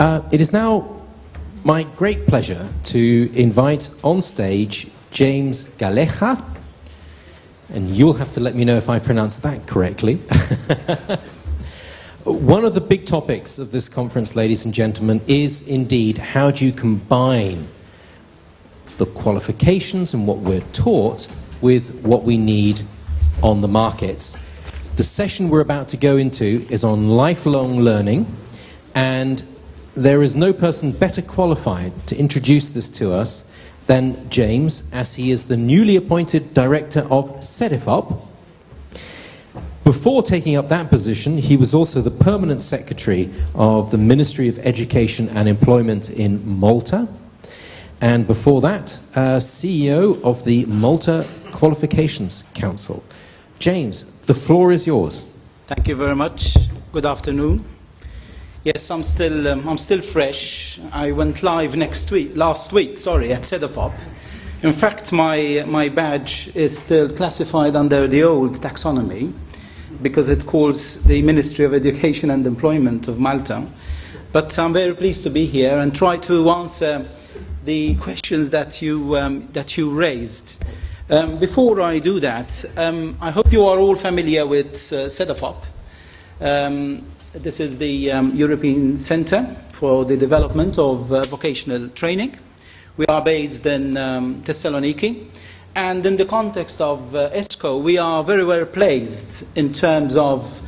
Uh, it is now my great pleasure to invite on stage James Calleja, and you'll have to let me know if I pronounced that correctly. One of the big topics of this conference, ladies and gentlemen, is indeed how do you combine the qualifications and what we're taught with what we need on the markets. The session we're about to go into is on lifelong learning, and there is no person better qualified to introduce this to us than James, as he is the newly appointed director of CEDEFOP. Before taking up that position, he was also the permanent secretary of the Ministry of Education and Employment in Malta. And before that, uh, CEO of the Malta Qualifications Council. James, the floor is yours. Thank you very much. Good afternoon. Yes, I'm still, um, I'm still fresh. I went live next week, last week, sorry, at CEDEFOP. In fact, my, my badge is still classified under the old taxonomy because it calls the Ministry of Education and Employment of Malta. But I'm very pleased to be here and try to answer the questions that you, um, that you raised. Um, before I do that, um, I hope you are all familiar with uh, CEDEFOP. This is the um, European Centre for the Development of uh, Vocational Training. We are based in um, Thessaloniki. And in the context of uh, ESCO, we are very well placed in terms of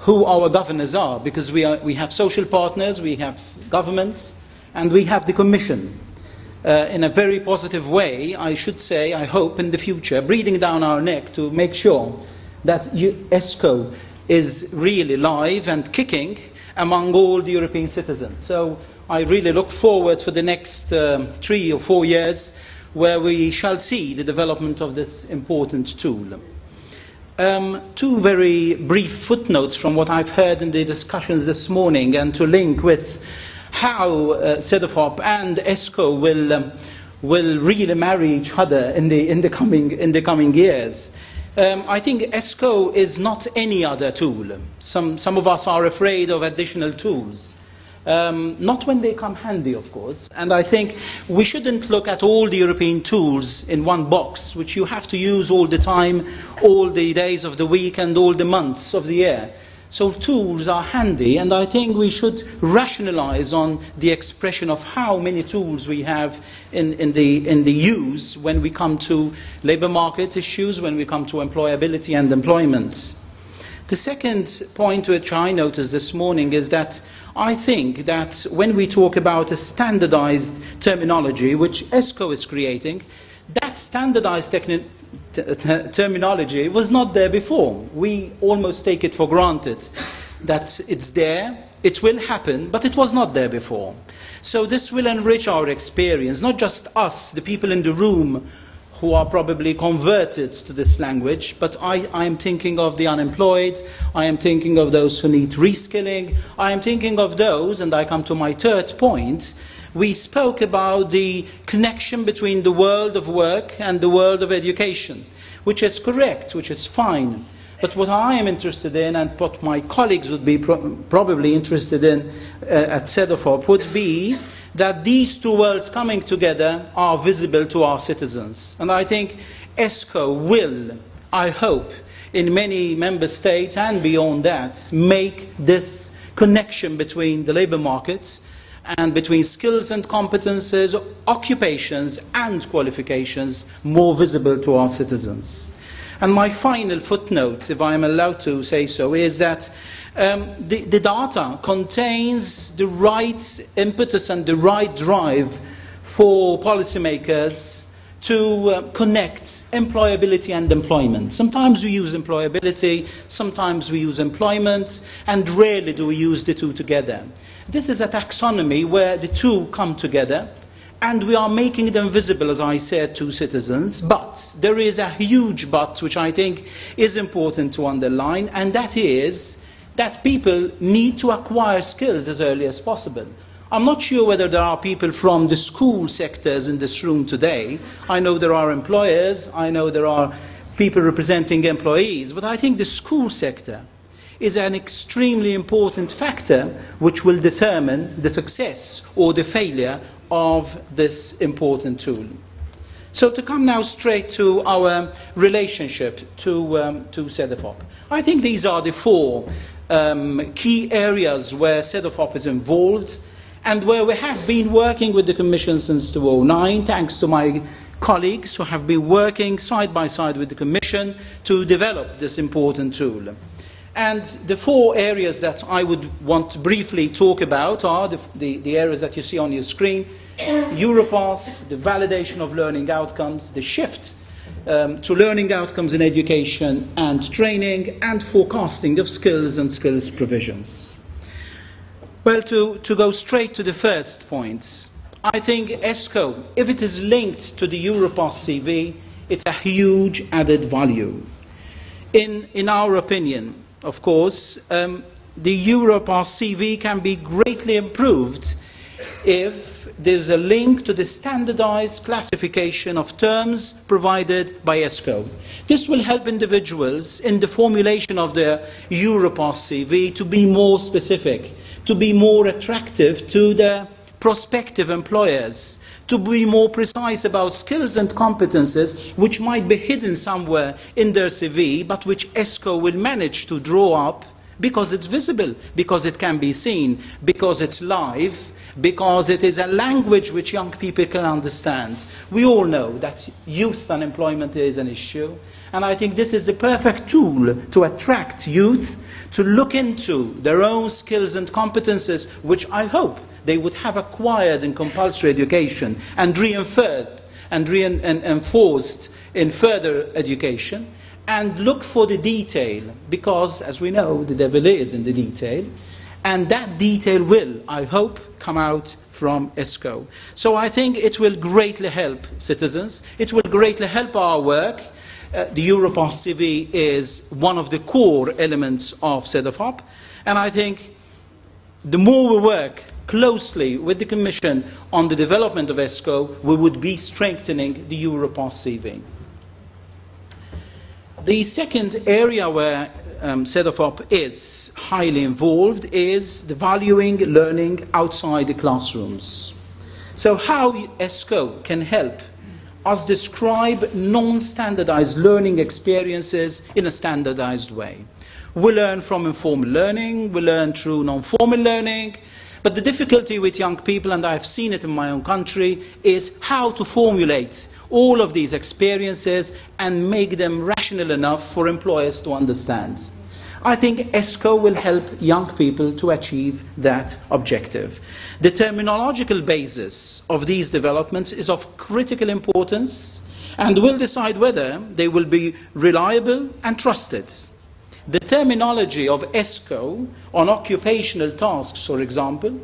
who our governors are, because we, are, we have social partners, we have governments, and we have the Commission. Uh, in a very positive way, I should say, I hope in the future, breathing down our neck to make sure that you, ESCO is really live and kicking among all the European citizens. So I really look forward for the next um, three or four years where we shall see the development of this important tool. Um, two very brief footnotes from what I've heard in the discussions this morning and to link with how uh, and ESCO will, um, will really marry each other in the, in the, coming, in the coming years. Um, I think ESCO is not any other tool. Some, some of us are afraid of additional tools. Um, not when they come handy, of course. And I think we shouldn't look at all the European tools in one box, which you have to use all the time, all the days of the week, and all the months of the year. So tools are handy, and I think we should rationalize on the expression of how many tools we have in, in, the, in the use when we come to labor market issues, when we come to employability and employment. The second point which I noticed this morning is that I think that when we talk about a standardized terminology, which ESCO is creating, that standardized terminology was not there before. We almost take it for granted that it's there, it will happen, but it was not there before. So this will enrich our experience, not just us, the people in the room who are probably converted to this language, but I, I, am thinking of the unemployed, I am thinking of those who need reskilling, I am thinking of those, and I come to my third point. We spoke about the connection between the world of work and the world of education, which is correct, which is fine. But what I am interested in, and what my colleagues would be pro- probably interested in uh, at CEDEFOP, would be that these two worlds coming together are visible to our citizens. And I think ESCO will, I hope, in many member states and beyond that, make this connection between the labour markets and between skills and competences, occupations and qualifications more visible to our citizens. And my final footnote, if I am allowed to say so, is that um, the, the data contains the right impetus and the right drive for policymakers to uh, connect employability and employment. Sometimes we use employability, sometimes we use employment, and rarely do we use the two together. This is a taxonomy where the two come together, and we are making them visible, as I said, to citizens. But there is a huge but, which I think is important to underline, and that is that people need to acquire skills as early as possible. I'm not sure whether there are people from the school sectors in this room today. I know there are employers, I know there are people representing employees, but I think the school sector is an extremely important factor which will determine the success or the failure of this important tool. So to come now straight to our relationship to, um, to Cedefop. I think these are the four um, key areas where Cedefop is involved and where we have been working with the Commission since 2009, thanks to my colleagues who have been working side by side with the Commission to develop this important tool. And the four areas that I would want to briefly talk about are the, the, the areas that you see on your screen Europass, the validation of learning outcomes, the shift um, to learning outcomes in education and training, and forecasting of skills and skills provisions. Well, to, to go straight to the first point, I think ESCO, if it is linked to the Europass CV, it's a huge added value. In, in our opinion, of course, um, the Europass CV can be greatly improved if there's a link to the standardized classification of terms provided by ESCO. This will help individuals in the formulation of their Europass CV to be more specific, to be more attractive to their prospective employers to be more precise about skills and competences which might be hidden somewhere in their CV, but which ESCO will manage to draw up because it's visible, because it can be seen, because it's live, because it is a language which young people can understand. We all know that youth unemployment is an issue, and I think this is the perfect tool to attract youth to look into their own skills and competences, which I hope they would have acquired in compulsory education and reinforced and reinforced in further education, and look for the detail, because, as we know, the devil is in the detail, and that detail will, I hope, come out from ESCO. So I think it will greatly help citizens. It will greatly help our work. Uh, the Europass CV is one of the core elements of CEDEFOP, and I think the more we work closely with the Commission on the development of ESCO, we would be strengthening the Europass CV. The second area where um, is highly involved is the valuing learning outside the classrooms. So how ESCO can help us describe non-standardized learning experiences in a standardized way. We learn from informal learning, we learn through non-formal learning, but the difficulty with young people, and I've seen it in my own country, is how to formulate all of these experiences and make them rational enough for employers to understand. I think ESCO will help young people to achieve that objective. The terminological basis of these developments is of critical importance and will decide whether they will be reliable and trusted. The terminology of ESCO on occupational tasks, for example,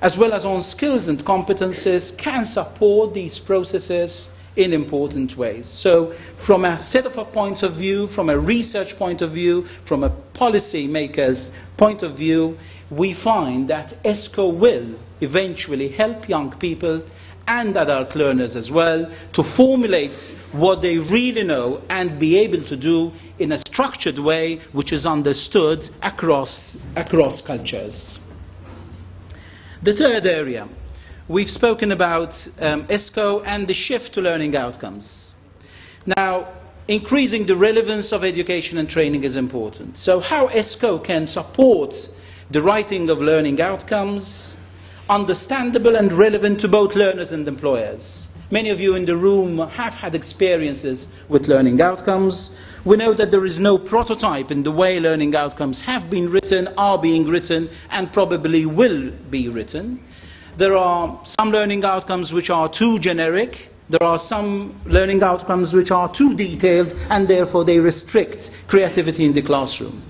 as well as on skills and competences, can support these processes in important ways. So, from a set of points of view, from a research point of view, from a policy maker's point of view, we find that ESCO will eventually help young people and adult learners as well to formulate what they really know and be able to do in a structured way which is understood across, across cultures. The third area we've spoken about um, ESCO and the shift to learning outcomes. Now, increasing the relevance of education and training is important. So, how ESCO can support the writing of learning outcomes, understandable and relevant to both learners and employers. Many of you in the room have had experiences with learning outcomes. We know that there is no prototype in the way learning outcomes have been written, are being written, and probably will be written. There are some learning outcomes which are too generic. There are some learning outcomes which are too detailed and therefore they restrict creativity in the classroom.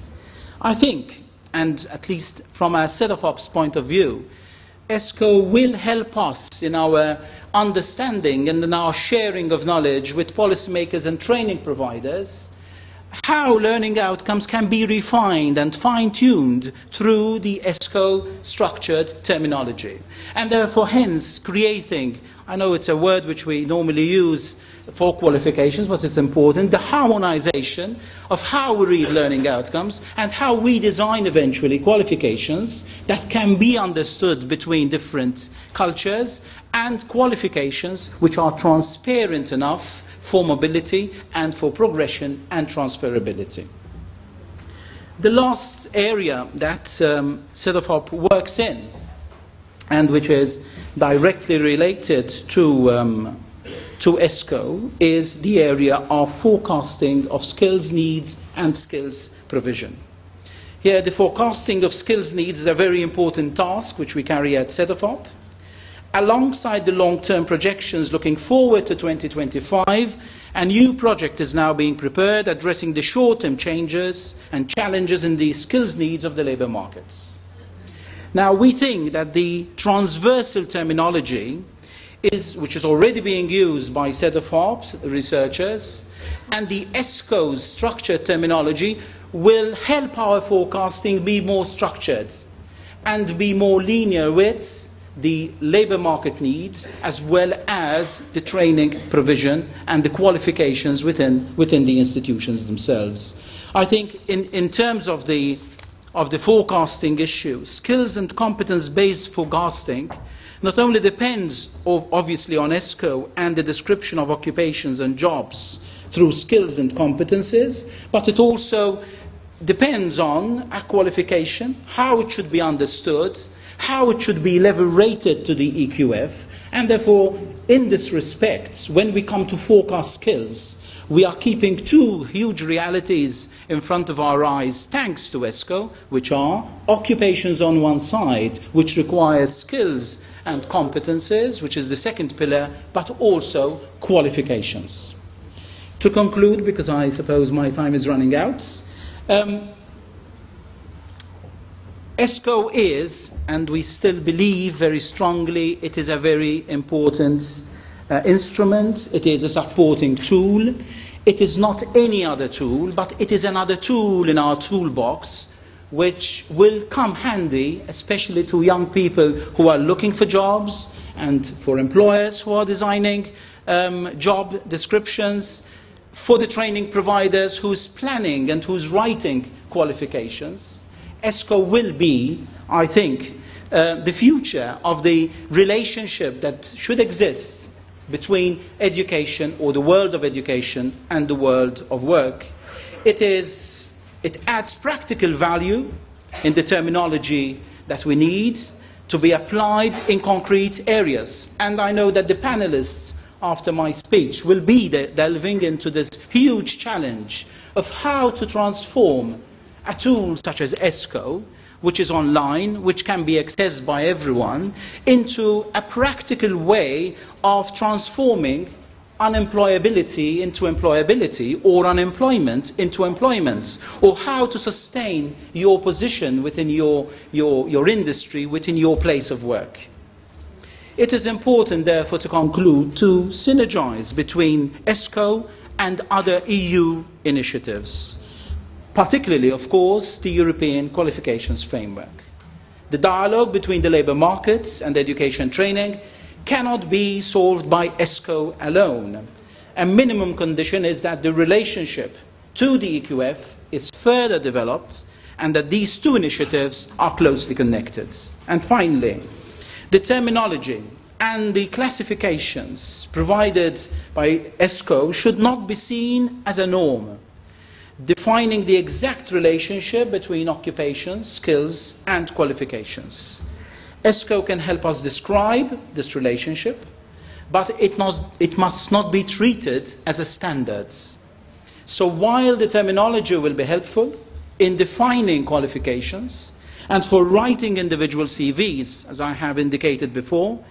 I think, and at least from a CEDEFOP's point of view, ESCO will help us in our understanding and in our sharing of knowledge with policymakers and training providers how learning outcomes can be refined and fine-tuned through the ESCO structured terminology. And therefore, hence, creating, I know it's a word which we normally use for qualifications, but it's important, the harmonization of how we read learning outcomes and how we design eventually qualifications that can be understood between different cultures and qualifications which are transparent enough for mobility and for progression and transferability. The last area that um, works in and which is directly related to um, to ESCO is the area of forecasting of skills needs and skills provision. Here, the forecasting of skills needs is a very important task which we carry out at CEDEFOP. Alongside the long-term projections looking forward to 2025, a new project is now being prepared addressing the short-term changes and challenges in the skills needs of the labour markets. Now, we think that the transversal terminology is, which is already being used by CEDEFOP's researchers, and the ESCO's structured terminology will help our forecasting be more structured and be more linear with the labour market needs as well as the training provision and the qualifications within, within the institutions themselves. I think in, in terms of the, of the forecasting issue, skills and competence based forecasting not only depends obviously on ESCO and the description of occupations and jobs through skills and competences, but it also depends on a qualification, how it should be understood, how it should be level rated to the EQF, and therefore, in this respect, when we come to forecast skills, we are keeping two huge realities in front of our eyes thanks to ESCO, which are occupations on one side, which requires skills and competences, which is the second pillar, but also qualifications. To conclude, because I suppose my time is running out, um, ESCO is, and we still believe very strongly, it is a very important uh, instrument, it is a supporting tool. It is not any other tool, but it is another tool in our toolbox which will come handy, especially to young people who are looking for jobs and for employers who are designing um, job descriptions, for the training providers who's planning and who's writing qualifications. ESCO will be, I think, uh, the future of the relationship that should exist between education or the world of education and the world of work. It is it adds practical value in the terminology that we need to be applied in concrete areas. And I know that the panelists, after my speech, will be delving into this huge challenge of how to transform a tool such as ESCO, which is online, which can be accessed by everyone, into a practical way of transforming unemployability into employability or unemployment into employment, or how to sustain your position within your, your, your industry, within your place of work. It is important, therefore, to conclude to synergize between ESCO and other EU initiatives, particularly, of course, the European Qualifications Framework. The dialogue between the labour markets and education training cannot be solved by ESCO alone. A minimum condition is that the relationship to the EQF is further developed and that these two initiatives are closely connected. And finally, the terminology and the classifications provided by ESCO should not be seen as a norm, defining the exact relationship between occupations, skills, and qualifications. ESCO can help us describe this relationship, but it must, it must not be treated as a standard. So while the terminology will be helpful in defining qualifications and for writing individual CVs, as I have indicated before,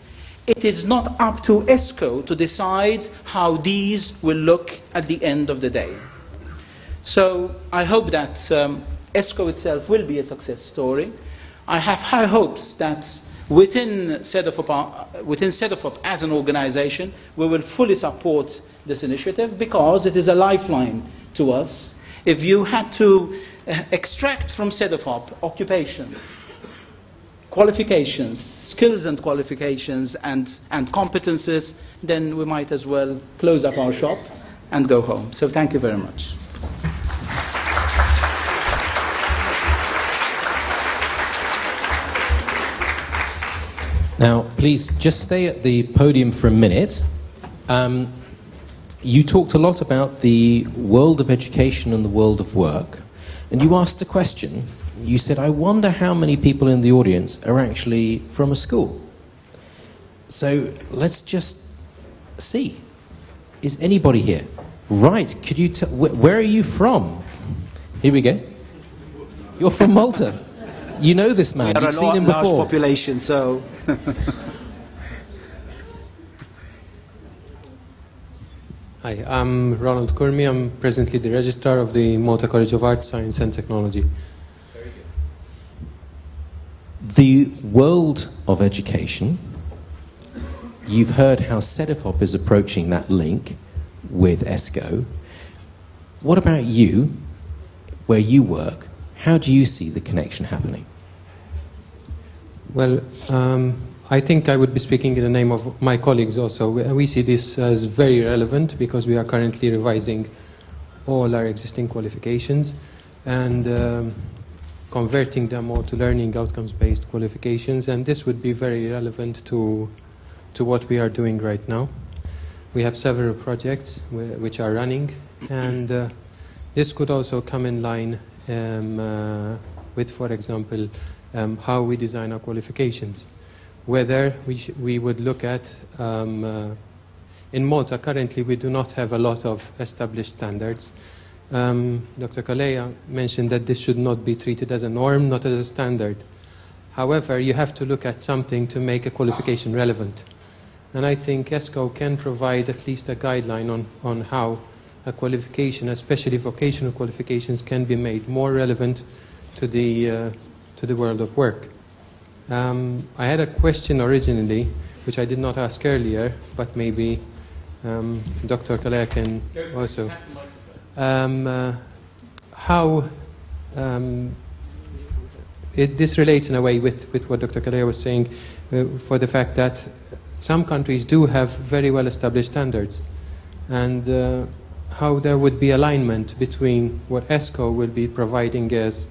it is not up to ESCO to decide how these will look at the end of the day. So I hope that um, ESCO itself will be a success story. I have high hopes that within CEDEFOP, within as an organization, we will fully support this initiative because it is a lifeline to us. if you had to uh, extract from CEDEFOP occupation, qualifications, skills and qualifications, and, and competences, then we might as well close up our shop and go home. So thank you very much. Now, please just stay at the podium for a minute. Um, you talked a lot about the world of education and the world of work, and you asked a question. You said, I wonder how many people in the audience are actually from a school. So let's just see. Is anybody here? Right, could you tell, wh- where are you from? Here we go. You're from Malta. You know this man, We you've a seen him large before. population, so Hi, I'm Ronald Kurmi. I'm presently the registrar of the Malta College of Arts, Science and Technology. The world of education, you've heard how CEDEFOP is approaching that link with ESCO. What about you, where you work? How do you see the connection happening? Well, um, I think I would be speaking in the name of my colleagues also. We, see this as very relevant because we are currently revising all our existing qualifications and um, converting them all to learning outcomes based qualifications, and this would be very relevant to, to what we are doing right now. We have several projects which are running, and uh, this could also come in line um, uh, with, for example, um, how we design our qualifications. Whether we, we would look at, um, uh, in Malta currently we do not have a lot of established standards. Um, Dr. Calleja mentioned that this should not be treated as a norm, not as a standard. However, you have to look at something to make a qualification relevant. And I think ESCO can provide at least a guideline on, on how a qualification, especially vocational qualifications, can be made more relevant to the, uh, to the world of work. Um, I had a question originally, which I did not ask earlier, but maybe um, Dr. Calleja can also. Um, uh, how um, it, this relates in a way with, with what Dr. Calleja was saying, uh, for the fact that some countries do have very well established standards, and uh, how there would be alignment between what ESCO will be providing as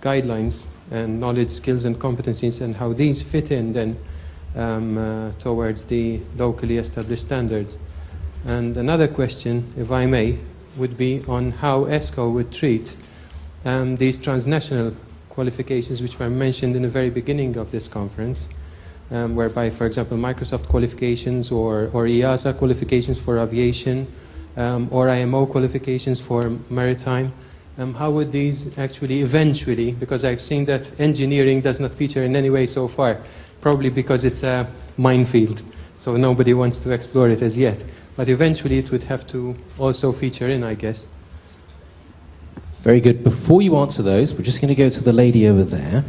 guidelines and knowledge, skills, and competencies, and how these fit in then um, uh, towards the locally established standards. And another question, if I may, would be on how ESCO would treat um, these transnational qualifications which were mentioned in the very beginning of this conference, um, whereby, for example, Microsoft qualifications or, or EASA qualifications for aviation um, or IMO qualifications for maritime. Um, how would these actually eventually, because I've seen that engineering does not feature in any way so far, probably because it's a minefield, so nobody wants to explore it as yet. But eventually it would have to also feature in, I guess. Very good. Before you answer those, we're just going to go to the lady over there,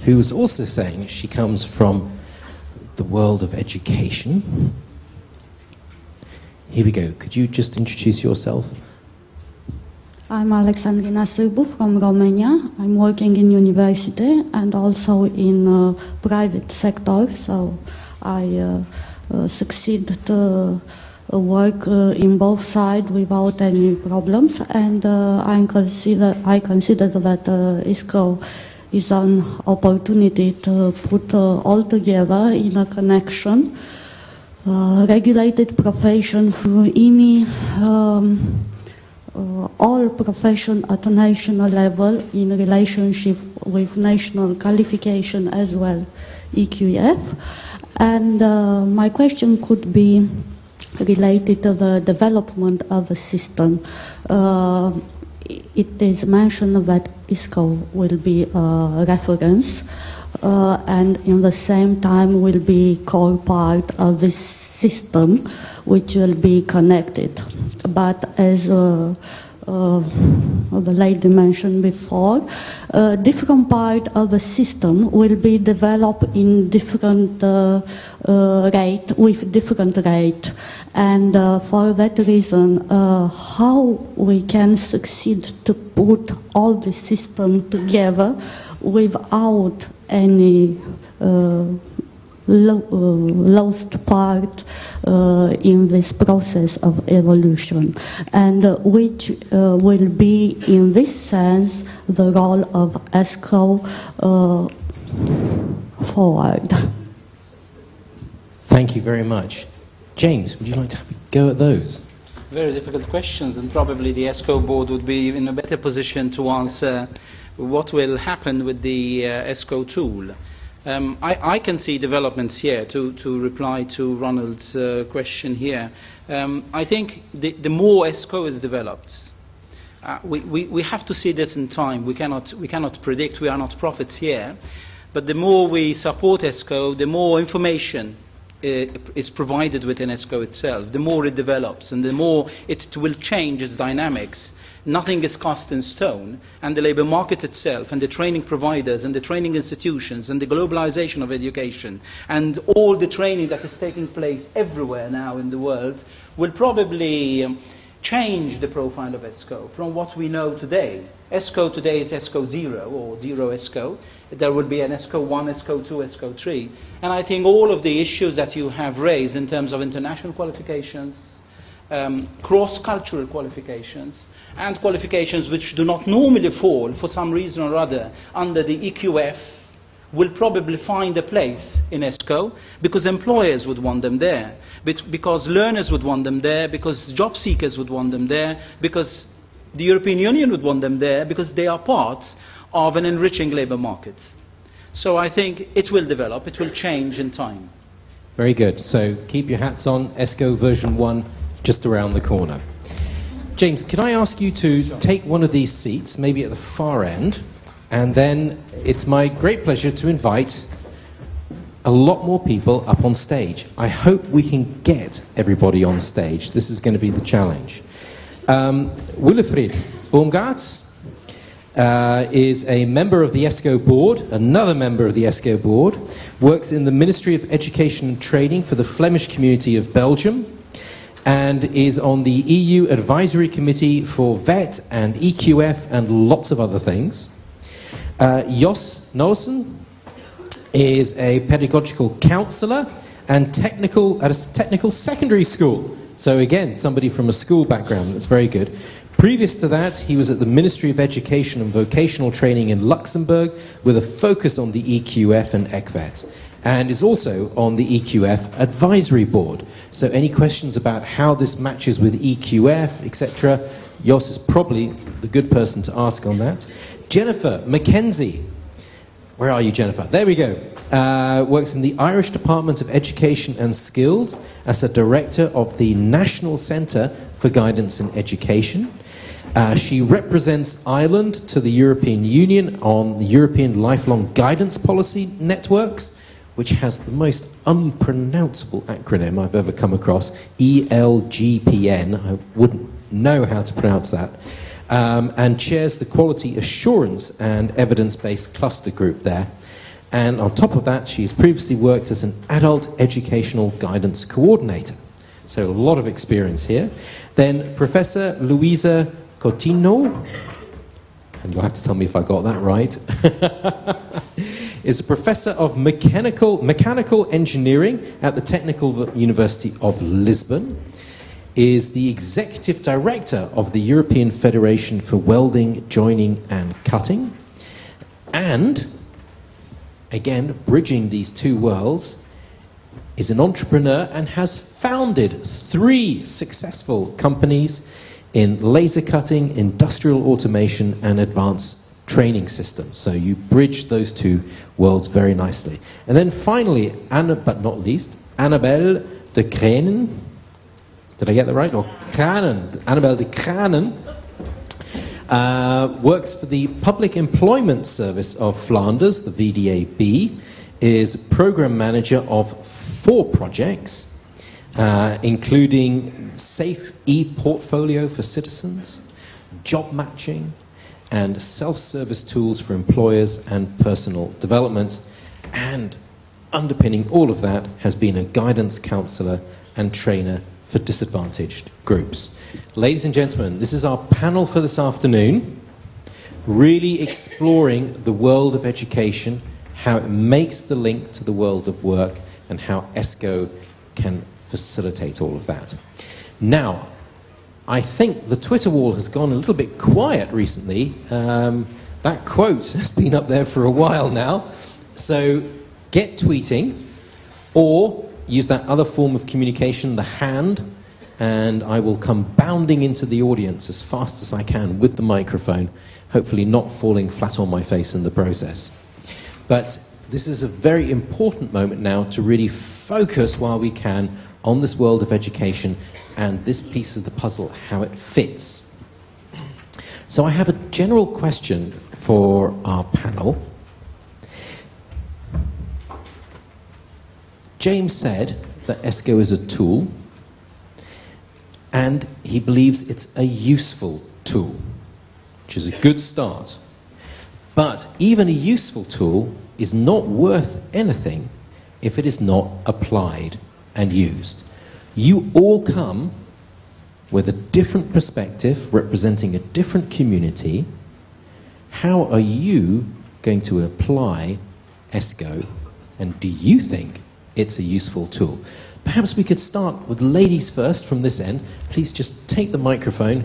who was also saying she comes from the world of education. Here we go. Could you just introduce yourself? I'm Alexandrina Sârbu from Romania. I'm working in university and also in uh, private sector, so I uh, uh, succeed to uh, work uh, in both sides without any problems. And I consider I consider that ISCO is an opportunity to put all together in a connection. Regulated profession through IMI. Um, uh, all profession at national level in relationship with national qualification as well, EQF. And uh, my question could be related to the development of the system. Uh, it is mentioned that ISCO will be a reference uh, and in the same time will be core part of this system which will be connected. But as uh, uh, the lady mentioned before, uh, different part of the system will be developed in different uh, uh rate with different rate, and uh, for that reason, uh, how we can succeed to put all the system together without any lo uh, lost part uh, in this process of evolution, and uh, which will be, in this sense, the role of ESCO forward. Thank you very much. James, would you like to have a go at those? Very difficult questions, and probably the ESCO board would be in a better position to answer what will happen with the uh, ESCO tool. Um, I, I, can see developments here to, to reply to Ronald's uh, question here. Um, I think the, the, more ESCO is developed, uh, we, we, we, have to see this in time. We cannot, we cannot predict, we are not prophets here. But the more we support ESCO, the more information uh, is provided within ESCO itself, the more it develops and the more it will change its dynamics nothing is cast in stone, and the labour market itself, and the training providers, and the training institutions, and the globalization of education, and all the training that is taking place everywhere now in the world will probably um, change the profile of ESCO from what we know today. ESCO today is ESCO 0 or 0 ESCO. There will be an ESCO 1, ESCO 2, ESCO 3. And I think all of the issues that you have raised in terms of international qualifications, um, cross-cultural qualifications, and qualifications which do not normally fall, for some reason or other, under the EQF will probably find a place in ESCO because employers would want them there, because learners would want them there, because job seekers would want them there, because the European Union would want them there, because they are parts of an enriching labour market. So I think it will develop, it will change in time. Very good. So keep your hats on, ESCO version 1 just around the corner. James, can I ask you to take one of these seats, maybe at the far end, and then it's my great pleasure to invite a lot more people up on stage. I hope we can get everybody on stage. This is going to be the challenge. Um, Baumgart uh, is a member of the ESCO board, another member of the ESCO board, works in the Ministry of Education and Training for the Flemish community of Belgium, and is on the EU Advisory Committee for VET and EQF and lots of other things. Uh, Jos Noesen is a pedagogical counselor and technical at a technical secondary school. So again, somebody from a school background. That's very good. Previous to that, he was at the Ministry of Education and Vocational Training in Luxembourg with a focus on the EQF and ECVET and is also on the EQF advisory board. So any questions about how this matches with EQF, etc., Jos is probably the good person to ask on that. Jennifer McKenzie. Where are you, Jennifer? There we go. Uh, works in the Irish Department of Education and Skills as a director of the National Centre for Guidance in Education. Uh, she represents Ireland to the European Union on the European Lifelong Guidance Policy Networks which has the most unpronounceable acronym I've ever come across ELGPN. I wouldn't know how to pronounce that. Um, and chairs the Quality Assurance and Evidence Based Cluster Group there. And on top of that, she has previously worked as an adult educational guidance coordinator. So a lot of experience here. Then Professor Luisa Coutinho, and you'll have to tell me if I got that right. is a professor of mechanical, mechanical engineering at the Technical University of Lisbon, is the executive director of the European Federation for Welding, Joining and Cutting, and, again, bridging these two worlds, is an entrepreneur and has founded three successful companies in laser cutting, industrial automation, and advanced training system. So you bridge those two worlds very nicely. And then finally, Anna, but not least, Annabelle de Kranen. Did I get that right? Or Kranen. Annabelle de Kranen uh, works for the Public Employment Service of Flanders, the VDAB, is program manager of four projects, uh, including Safe e-Portfolio for Citizens, job matching, and self service tools for employers and personal development. And underpinning all of that has been a guidance counselor and trainer for disadvantaged groups. Ladies and gentlemen, this is our panel for this afternoon, really exploring the world of education, how it makes the link to the world of work, and how ESCO can facilitate all of that. Now, I think the Twitter wall has gone a little bit quiet recently. Um, that quote has been up there for a while now. So get tweeting or use that other form of communication, the hand, and I will come bounding into the audience as fast as I can with the microphone, hopefully not falling flat on my face in the process. But this is a very important moment now to really focus while we can on this world of education and this piece of the puzzle, how it fits. So I have a general question for our panel. James said that ESCO is a tool, and he believes it's a useful tool, which is a good start. But even a useful tool is not worth anything if it is not applied and used. You all come with a different perspective representing a different community. How are you going to apply ESCO? And do you think it's a useful tool? Perhaps we could start with ladies first from this end. Please just take the microphone.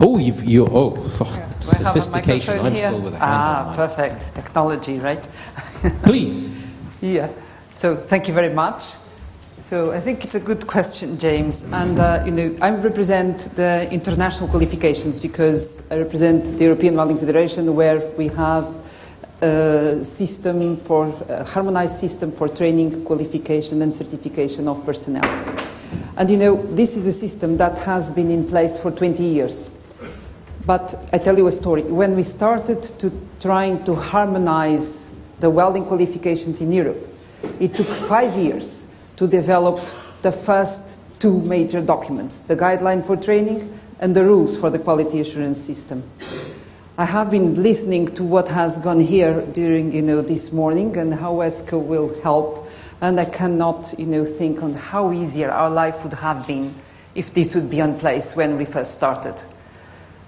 Oh, you've, you oh, oh sophistication. I'm here? still with a Ah, perfect. Technology, right? Please. yeah. So thank you very much. So I think it's a good question, James. And uh, you know, I represent the international qualifications because I represent the European Welding Federation, where we have a system for a harmonized system for training, qualification, and certification of personnel. And you know, this is a system that has been in place for 20 years. But I tell you a story. When we started to trying to harmonize the welding qualifications in Europe, it took five years to develop the first two major documents, the guideline for training and the rules for the quality assurance system. I have been listening to what has gone here during you know, this morning and how ESCO will help, and I cannot you know, think on how easier our life would have been if this would be in place when we first started.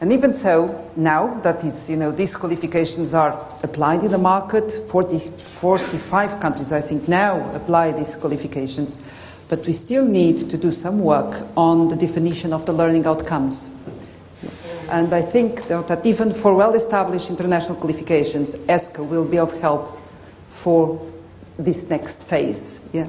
And even so, now that is, you know, these qualifications are applied in the market, 40, 45 countries, I think, now apply these qualifications, but we still need to do some work on the definition of the learning outcomes. And I think that even for well-established international qualifications, ESCO will be of help for this next phase. Yeah?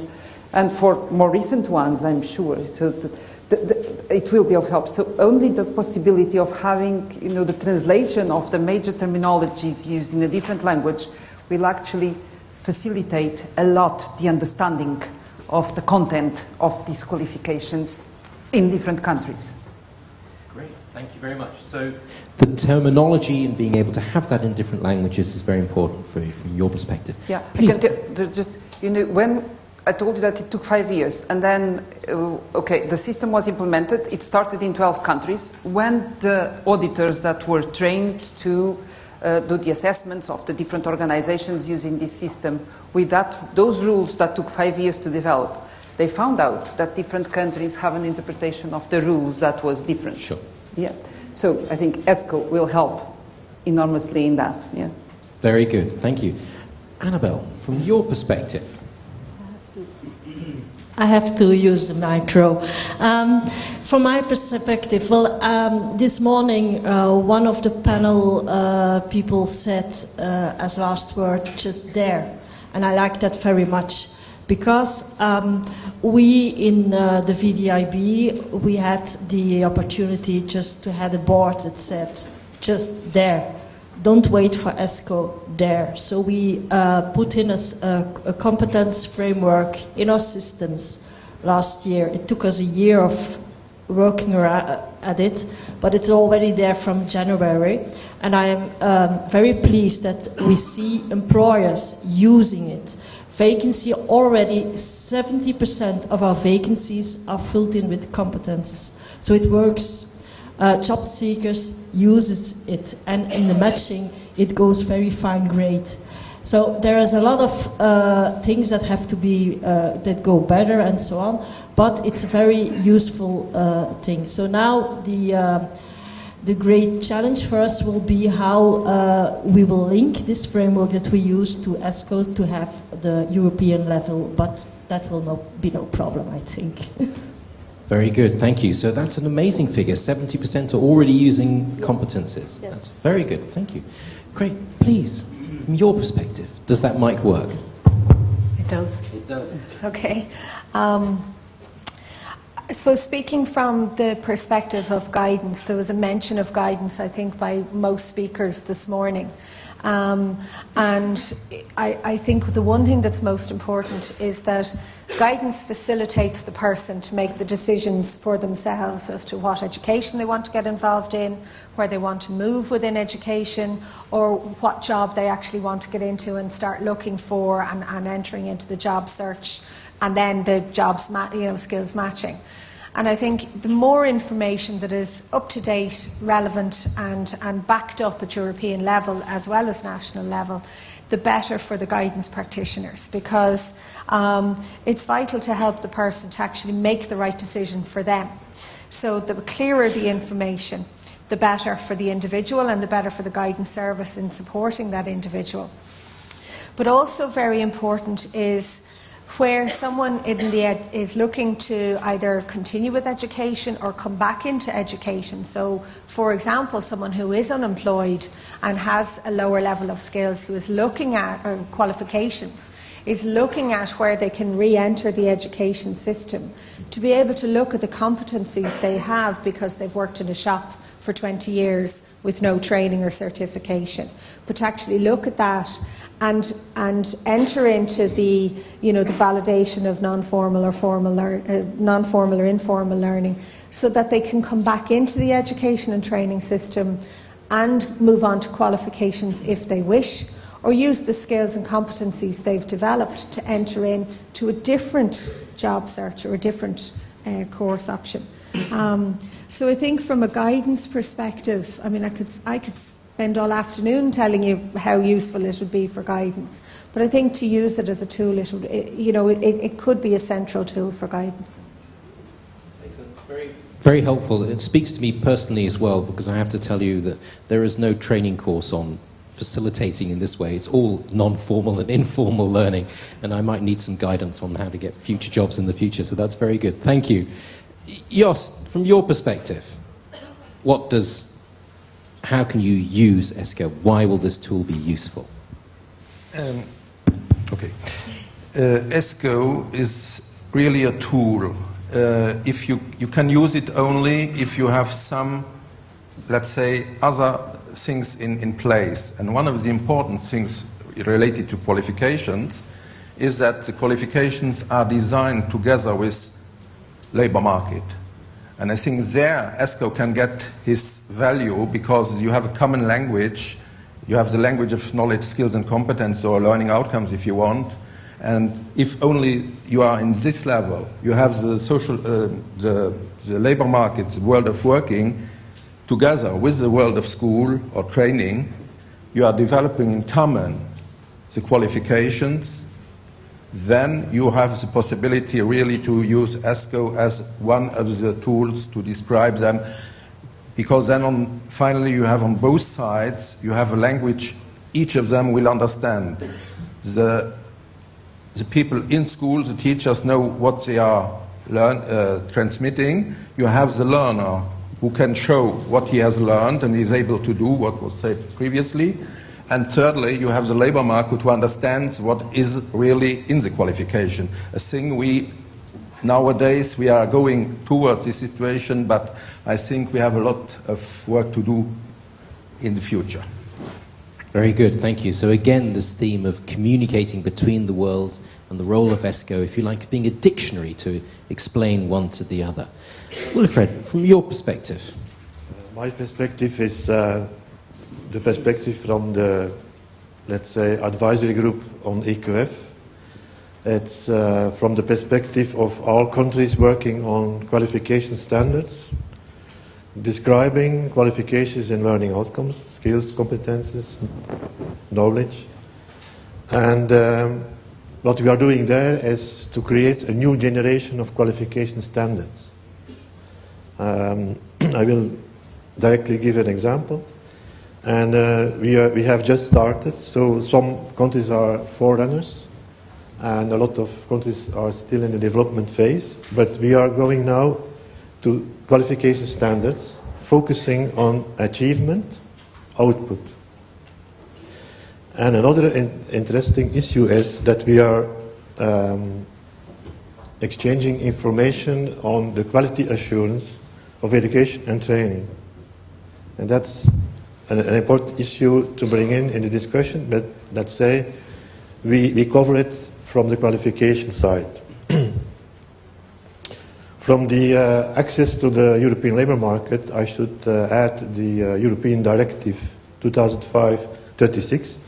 And for more recent ones, I'm sure. So the, the, the, it will be of help. So only the possibility of having, you know, the translation of the major terminologies used in a different language will actually facilitate a lot the understanding of the content of these qualifications in different countries. Great, thank you very much. So the terminology and being able to have that in different languages is very important for you, from your perspective. Yeah, Please. because just you know when I told you that it took five years, and then uh, okay, the system was implemented. It started in 12 countries. When the auditors that were trained to uh, do the assessments of the different organizations using this system, with that those rules that took five years to develop, they found out that different countries have an interpretation of the rules that was different. Sure. Yeah. So I think ESCO will help enormously in that. Yeah. Very good, thank you. Annabelle, from your perspective, I have to use the micro. Um, from my perspective, well, um, this morning uh, one of the panel uh, people said uh, as last word, just there. And I like that very much because um, we in uh, the VDAB, we had the opportunity just to have a board that said, just there. Don't wait for ESCO there. So we uh, put in a, a, competence framework in our systems last year. It took us a year of working at it, but it's already there from January. And I am um, very pleased that we see employers using it. Vacancy already 70% of our vacancies are filled in with competences. So it works. Uh, job seekers uses it, and in the matching, it goes very fine grade. So there is a lot of uh, things that have to be uh, that go better and so on, but it's a very useful uh, thing. So now the uh, the great challenge for us will be how uh, we will link this framework that we use to ESCO to have the European level, but that will not be no problem, I think. Very good, thank you. So that's an amazing figure. 70% are already using competences. Yes. That's very good, thank you. Great, please, from your perspective, does that mic work? It does. It does. Okay. Um, I suppose speaking from the perspective of guidance, there was a mention of guidance, I think, by most speakers this morning. Um, and I, I think the one thing that's most important is that guidance facilitates the person to make the decisions for themselves as to what education they want to get involved in, where they want to move within education, or what job they actually want to get into and start looking for and, and entering into the job search, and then the jobs, you know, skills matching. And I think the more information that is up to date, relevant, and, and backed up at European level as well as national level, the better for the guidance practitioners because um, it's vital to help the person to actually make the right decision for them. So, the clearer the information, the better for the individual and the better for the guidance service in supporting that individual. But also, very important is where someone ed- is looking to either continue with education or come back into education. So, for example, someone who is unemployed and has a lower level of skills, who is looking at or qualifications, is looking at where they can re enter the education system to be able to look at the competencies they have because they've worked in a shop for 20 years with no training or certification, but to actually look at that and and enter into the you know the validation of non-formal or formal uh, non-formal or informal learning so that they can come back into the education and training system and move on to qualifications if they wish or use the skills and competencies they've developed to enter in to a different job search or a different uh, course option. Um, so I think from a guidance perspective I mean I could I could spend all afternoon telling you how useful it would be for guidance. But I think to use it as a tool, it would, it, you know, it, it could be a central tool for guidance. Very helpful. It speaks to me personally as well because I have to tell you that there is no training course on facilitating in this way. It's all non formal and informal learning, and I might need some guidance on how to get future jobs in the future. So that's very good. Thank you. Jos, from your perspective, what does, how can you use ESCO? Why will this tool be useful? Um, okay. Uh, ESCO is really a tool. Uh, if you, you can use it only if you have some, let's say, other things in, in place. And one of the important things related to qualifications is that the qualifications are designed together with labor market. And I think there ESCO can get his value because you have a common language. You have the language of knowledge, skills, and competence, or learning outcomes if you want. And if only you are in this level, you have the social, uh, the, the labor market, the world of working, together with the world of school or training, you are developing in common the qualifications, then you have the possibility really to use ESCO as one of the tools to describe them. Because then on, finally you have on both sides, you have a language each of them will understand. The, the people in school, the teachers know what they are learn, uh, transmitting. You have the learner who can show what he has learned and is able to do what was said previously. And thirdly, you have the labor market who understands what is really in the qualification. A thing we nowadays we are going towards this situation, but I think we have a lot of work to do in the future. Very good, thank you. So, again, this theme of communicating between the worlds and the role of ESCO, if you like, being a dictionary to explain one to the other. Wilfried, from your perspective. My perspective is uh, the perspective from the, let's say, advisory group on EQF. It's uh, from the perspective of all countries working on qualification standards. describing qualifications and learning outcomes, skills, competences, knowledge. And um, what we are doing there is to create a new generation of qualification standards. Um, I will directly give an example. And uh, we, we have just started, so some countries are forerunners, and a lot of countries are still in the development phase. But we are going now to qualification standards, focusing on achievement, output. And another in interesting issue is that we are um, exchanging information on the quality assurance of education and training. And that's an, an, important issue to bring in in the discussion, but let's say we, we cover it from the qualification side. from the uh, access to the European labour market, I should uh, add the uh, European Directive 2005-36.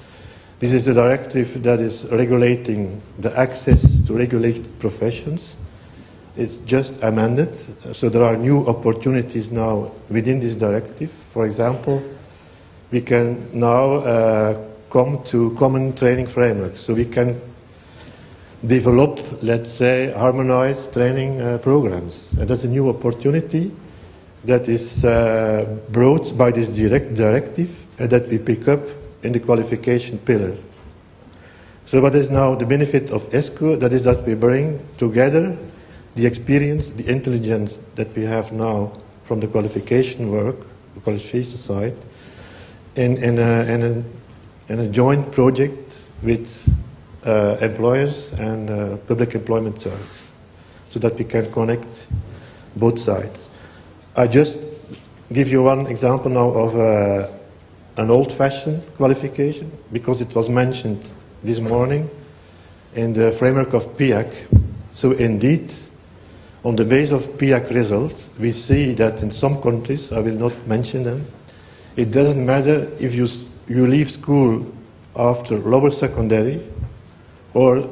This is a directive that is regulating the access to regulated professions. It's just amended, so there are new opportunities now within this directive. For example, we can now uh, come to common training frameworks. So we can develop, let's say, harmonized training uh, programs. And that's a new opportunity that is uh, brought by this direct directive and that we pick up in the qualification pillar. So what is now the benefit of ESCO? That is that we bring together the experience, the intelligence that we have now from the qualification work, the qualification side, in, in, a, in, a, in a joint project with uh, employers and uh, public employment service so that we can connect both sides. I just give you one example now of uh, an old-fashioned qualification because it was mentioned this morning in the framework of PIAAC. So indeed, on the base of PIAAC results, we see that in some countries, I will not mention them, it doesn't matter if you, you leave school after lower secondary or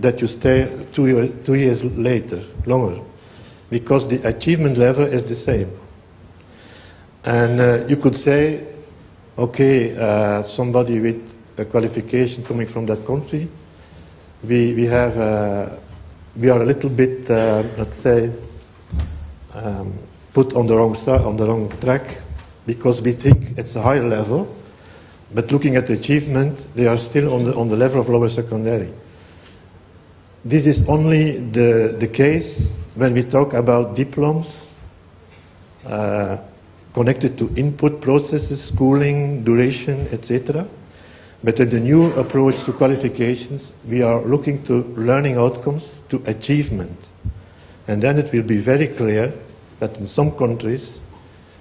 that you stay two, year, two years later, longer, because the achievement level is the same. And uh, you could say, okay, uh, somebody with a qualification coming from that country, we, we have, uh, we are a little bit, uh, let's say, um, put on the wrong on the wrong track because we think it's a higher level, but looking at the achievement, they are still on the, on the level of lower secondary. This is only the, the case when we talk about diplomas uh, connected to input processes, schooling, duration, etc. But in the new approach to qualifications, we are looking to learning outcomes to achievement. And then it will be very clear that in some countries,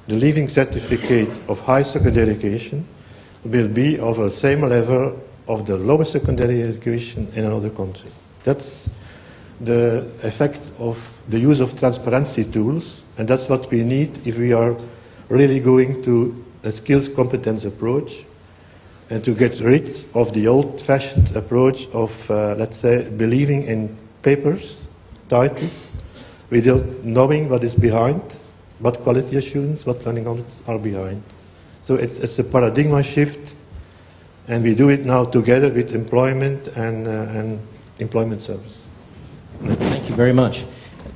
the leaving certificate of high secondary education will be of the same level of the lower secondary education in another country. That's the effect of the use of transparency tools, and that's what we need if we are really going to a skills competence approach and to get rid of the old-fashioned approach of, uh, let's say, believing in papers, titles, without knowing what is behind, what quality assurance, what learning outcomes are behind. So it's, it's a paradigm shift, and we do it now together with employment and, uh, and employment service. Thank you very much.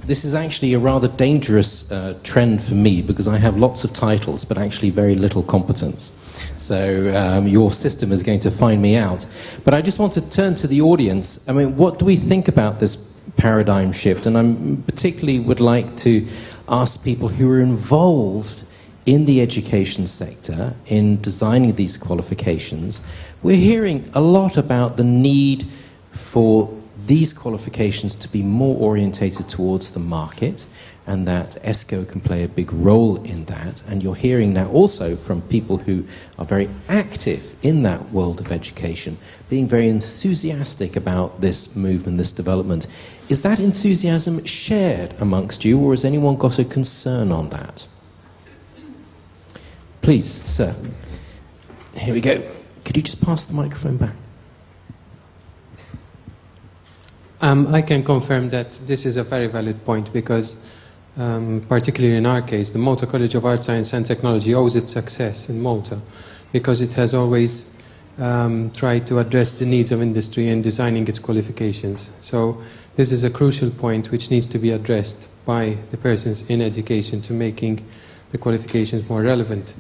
This is actually a rather dangerous uh, trend for me because I have lots of titles but actually very little competence. So um, your system is going to find me out. But I just want to turn to the audience. I mean, what do we think about this paradigm shift? And I particularly would like to ask people who are involved in the education sector in designing these qualifications. We're hearing a lot about the need for these qualifications to be more orientated towards the market and that ESCO can play a big role in that. And you're hearing now also from people who are very active in that world of education, being very enthusiastic about this movement, this development. Is that enthusiasm shared amongst you, or has anyone got a concern on that? Please, sir. Here we go. Could you just pass the microphone back? Um, I can confirm that this is a very valid point because um, particularly in our case, the Malta College of Art, Science and Technology owes its success in Malta because it has always um, tried to address the needs of industry in designing its qualifications. So this is a crucial point which needs to be addressed by the persons in education to making the qualifications more relevant.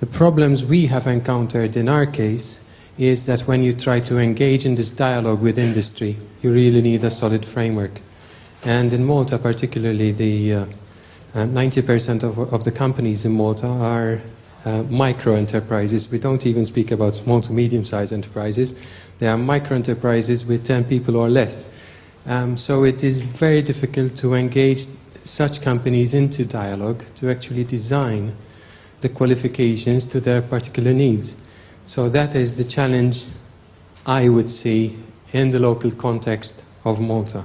The problems we have encountered in our case is that when you try to engage in this dialogue with industry, you really need a solid framework. And in Malta, particularly, the uh, uh, 90% of, of the companies in Malta are uh, micro enterprises. We don't even speak about small to medium sized enterprises. They are micro enterprises with 10 people or less. Um, so it is very difficult to engage such companies into dialogue to actually design the qualifications to their particular needs. So that is the challenge I would see in the local context of Malta.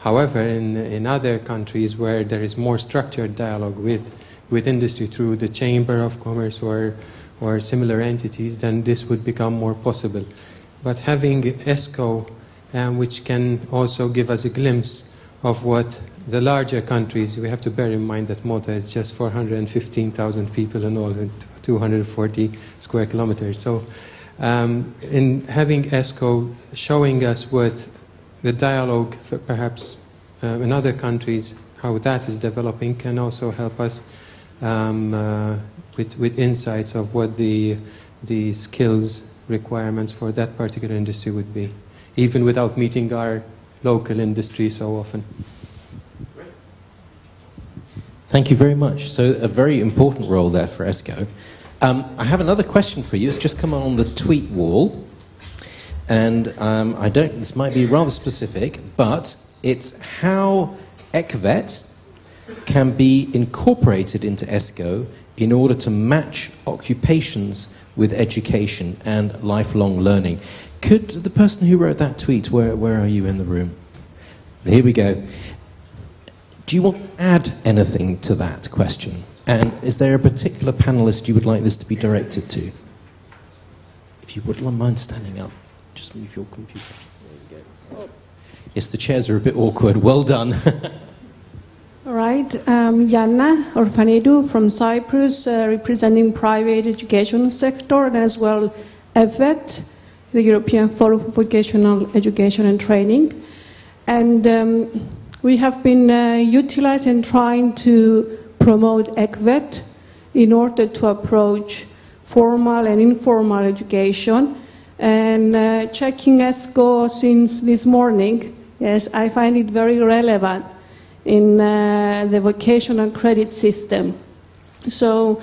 However, in, in other countries where there is more structured dialogue with, with industry through the Chamber of Commerce or, or similar entities, then this would become more possible. But having ESCO, um, which can also give us a glimpse of what the larger countries, we have to bear in mind that Malta is just 415,000 people in all, 240 square kilometers. So, um, in having ESCO showing us what the dialogue, perhaps uh, in other countries, how that is developing, can also help us um, uh, with, with insights of what the, the skills requirements for that particular industry would be, even without meeting our local industry so often. Thank you very much. So, a very important role there for ESCO. Um, I have another question for you. It's just come on the tweet wall. And um, I don't, this might be rather specific, but it's how ECVET can be incorporated into ESCO in order to match occupations with education and lifelong learning. Could the person who wrote that tweet, where, where are you in the room? Here we go. Do you want to add anything to that question? And is there a particular panelist you would like this to be directed to? If you wouldn't mind standing up, just move your computer. There you go. Yes, the chairs are a bit awkward. Well done. All right, um, Yanna Orfanidou from Cyprus, uh, representing private education sector and as well EfVET, the European Forum for Vocational Education and Training. And um, we have been uh, utilizing trying to promote ECVET in order to approach formal and informal education. And uh, checking ESCO since this morning, yes, I find it very relevant in uh, the vocational credit system. So,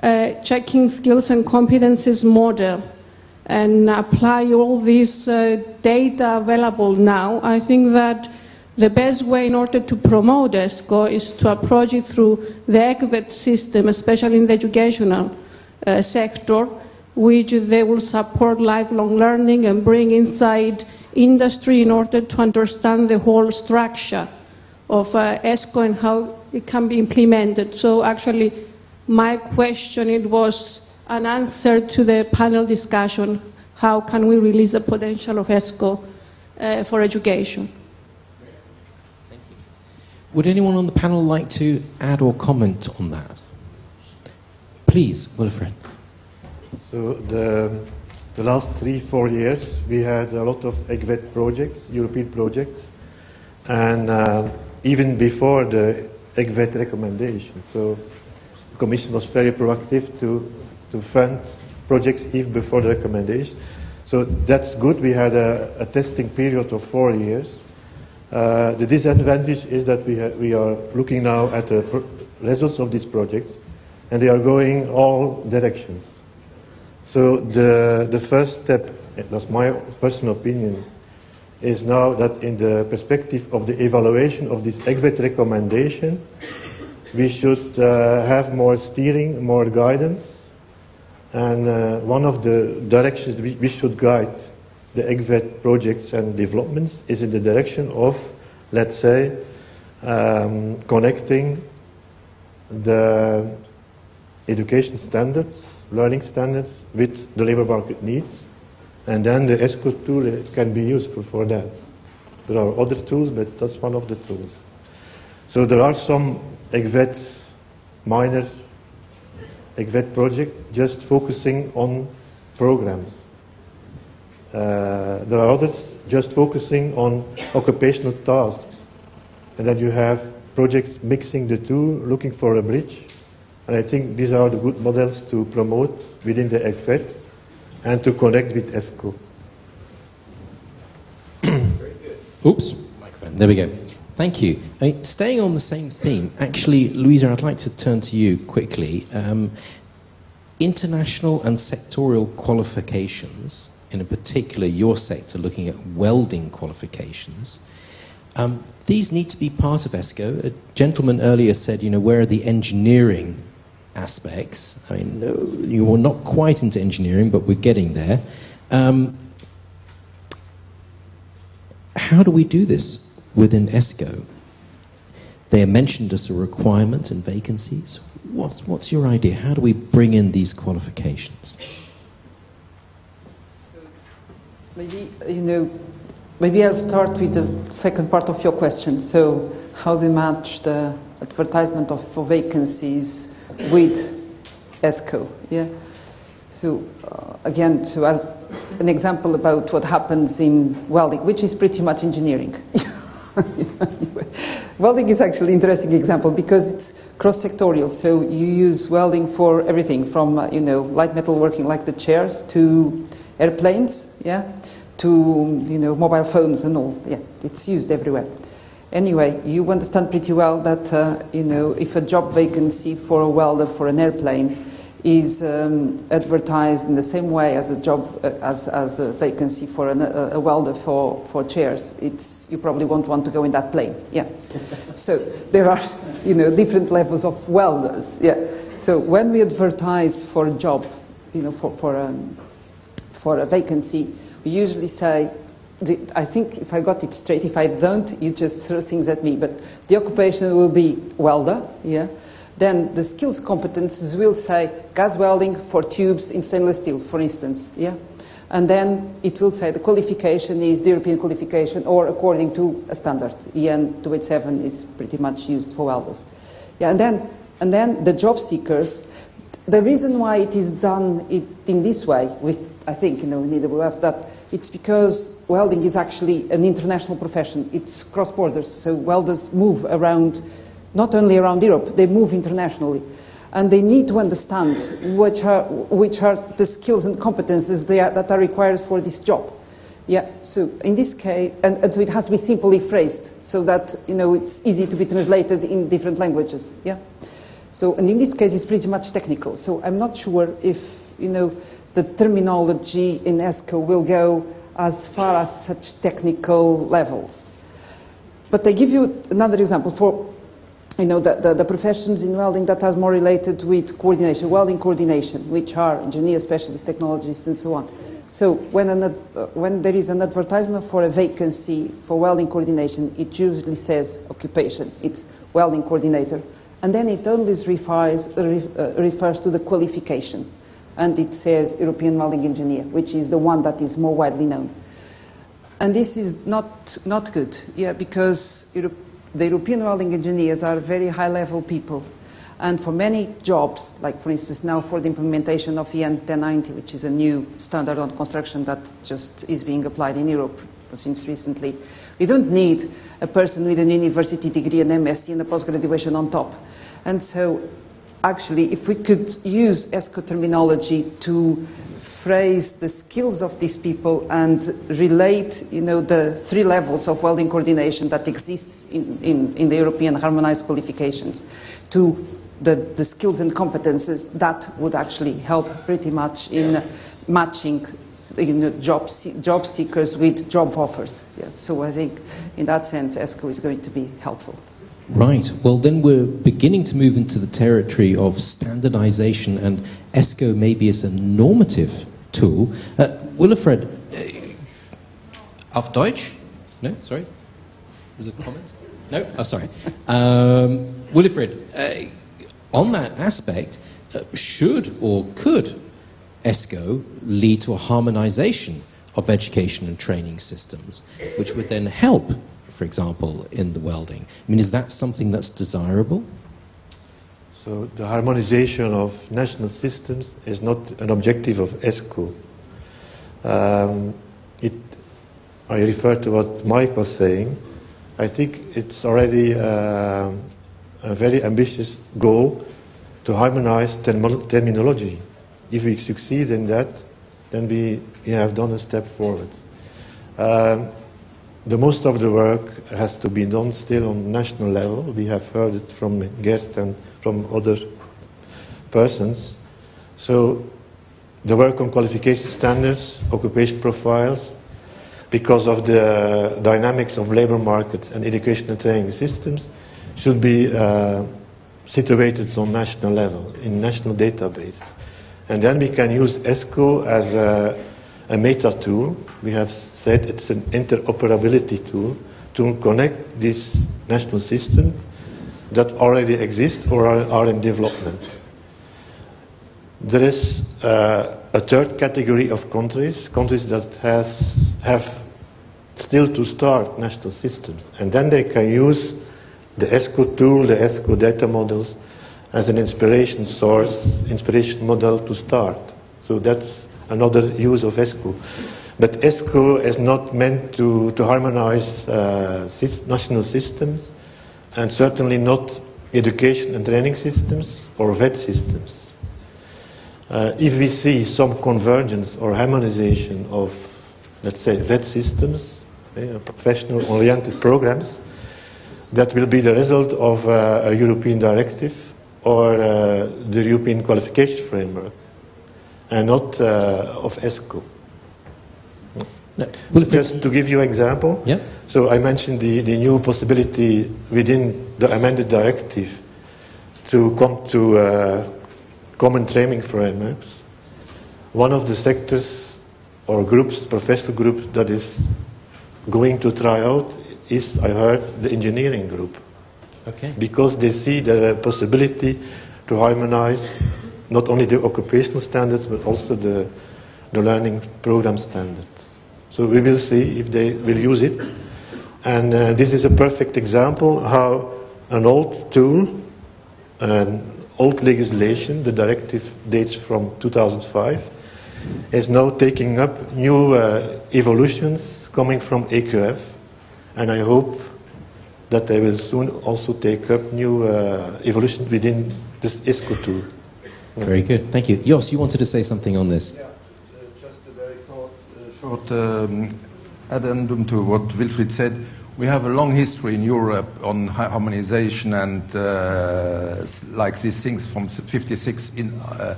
uh, checking skills and competences model and apply all this uh, data available now, I think that the best way in order to promote ESCO is to approach it through the ECVET system, especially in the educational uh, sector, which they will support lifelong learning and bring inside industry in order to understand the whole structure of uh, ESCO and how it can be implemented. So actually, my question, it was an answer to the panel discussion, how can we release the potential of ESCO uh, for education? Thank you. Would anyone on the panel like to add or comment on that? Please, Wilfried. So the, the last three, four years, we had a lot of ECVET projects, European projects, and uh, even before the ECVET recommendation. So the Commission was very proactive to, to fund projects even before the recommendation. So that's good. We had a, a testing period of four years uh, the disadvantage is that we, we are looking now at the results of these projects, and they are going all directions. So the, the first step, that's my personal opinion, is now that in the perspective of the evaluation of this ECVET recommendation, we should uh, have more steering, more guidance, and uh, one of the directions we, we should guide the ECVET projects and developments is in the direction of, let's say, um, connecting the education standards, learning standards, with the labor market needs. And then the ESCO tool can be useful for that. There are other tools, but that's one of the tools. So there are some ECVET minor ECVET project just focusing on programs. Uh, there are others just focusing on occupational tasks. And then you have projects mixing the two, looking for a bridge. And I think these are the good models to promote within the ECVET and to connect with ESCO. Oops, microphone. There we go. Thank you. I mean, staying on the same theme, actually, Louisa, I'd like to turn to you quickly. Um, international and sectorial qualifications, in particular your sector looking at welding qualifications, um, these need to be part of ESCO. A gentleman earlier said, you know, where are the engineering aspects? I mean, no, you are not quite into engineering, but we're getting there. Um, how do we do this within ESCO? They are mentioned as a requirement in vacancies. What's, what's your idea? How do we bring in these qualifications? Maybe, you know, maybe I'll start with the second part of your question. So, how they match the advertisement of, for vacancies with ESCO, yeah? So, uh, again, so I'll, an example about what happens in welding, which is pretty much engineering. welding is actually an interesting example because it's cross-sectorial. So you use welding for everything from, uh, you know, light metal working like the chairs to airplanes, yeah, to, you know, mobile phones and all. Yeah, it's used everywhere. Anyway, you understand pretty well that, uh, you know, if a job vacancy for a welder for an airplane is um, advertised in the same way as a job uh, as, as a vacancy for an, a, a, welder for, for chairs. It's, you probably won't want to go in that plane. Yeah. so there are you know different levels of welders. Yeah. So when we advertise for a job, you know for for um, for a vacancy, we usually say. I think if I got it straight, if I don't, you just throw things at me. But the occupation will be welder, yeah, then the skills competences will say gas welding for tubes in stainless steel, for instance. Yeah? And then it will say the qualification is the European qualification or according to a standard. EN 287 is pretty much used for welders. Yeah, and then, and then the job seekers, the reason why it is done it in this way, with, I think, you know, in EWF, that it's because welding is actually an international profession. It's cross borders, so welders move around not only around Europe, they move internationally. And they need to understand which are, which are the skills and competences are, that are required for this job. Yeah, so in this case, and, and, so it has to be simply phrased so that, you know, it's easy to be translated in different languages, yeah? So, and in this case, it's pretty much technical. So I'm not sure if, you know, the terminology in ESCO will go as far as such technical levels. But I give you another example. For you know, the, the, the, professions in welding that are more related with coordination, welding coordination, which are engineers, specialists, technologists, and so on. So when, an, uh, when there is an advertisement for a vacancy for welding coordination, it usually says occupation. It's welding coordinator. And then it only refers, uh, refers to the qualification. And it says European welding engineer, which is the one that is more widely known. And this is not, not good, yeah, because Europe, the European welding engineers are very high level people. And for many jobs, like for instance now for the implementation of EN 1090, which is a new standard on construction that just is being applied in Europe since recently, we don't need a person with an university degree, an MSc, and a post-graduation on top. And so actually, if we could use ESCO terminology to phrase the skills of these people and relate, you know, the three levels of welding coordination that exists in, in, in the European harmonized qualifications to the, the skills and competences, that would actually help pretty much in matching you know, job, job seekers with job offers. Yeah. So I think in that sense, ESCO is going to be helpful. Right. Well, then we're beginning to move into the territory of standardization, and ESCO maybe is a normative tool. Uh, Wilfried, uh, auf Deutsch? No, sorry. Was it comment? No? Oh, sorry. Um, Wilfried, uh, on that aspect, uh, should or could ESCO lead to a harmonization of education and training systems, which would then help for example, in the welding. I mean, is that something that's desirable? So the harmonization of national systems is not an objective of ESCO. Um, it, I refer to what Mike was saying. I think it's already uh, a very ambitious goal to harmonize term terminology. If we succeed in that, then we, we have done a step forward. Um, the most of the work has to be done still on national level. We have heard it from Gert and from other persons. So the work on qualification standards, occupation profiles, because of the dynamics of labor markets and education and training systems, should be uh, situated on national level, in national databases. And then we can use ESCO as a, a meta tool. We have said it's an interoperability tool to connect these national systems that already exist or are, are in development. There is uh, a third category of countries, countries that has, have still to start national systems, and then they can use the ESCO tool, the ESCO data models, as an inspiration source, inspiration model to start. So that's another use of ESCO. But ESCO is not meant to, to harmonize uh, national systems and certainly not education and training systems or VET systems. Uh, if we see some convergence or harmonization of, let's say, VET systems, eh, professional oriented programs, that will be the result of uh, a European directive or uh, the European qualification framework and not uh, of ESCO. No. Just to give you an example, yeah. so I mentioned the, the new possibility within the amended directive to come to uh, common training frameworks. One of the sectors or groups, professional groups, that is going to try out is, I heard, the engineering group. Okay. Because they see the possibility to harmonize not only the occupational standards but also the, the learning program standards. So we will see if they will use it. And uh, this is a perfect example how an old tool, an old legislation, the directive dates from 2005, is now taking up new uh, evolutions coming from EQF. And I hope that they will soon also take up new uh, within this ESCO tool. Very good. Thank you. Jos, you wanted to say something on this? Yeah, just a very short, uh, short um, addendum to what Wilfried said. We have a long history in Europe on harmonization and uh, like these things from 56 in, uh,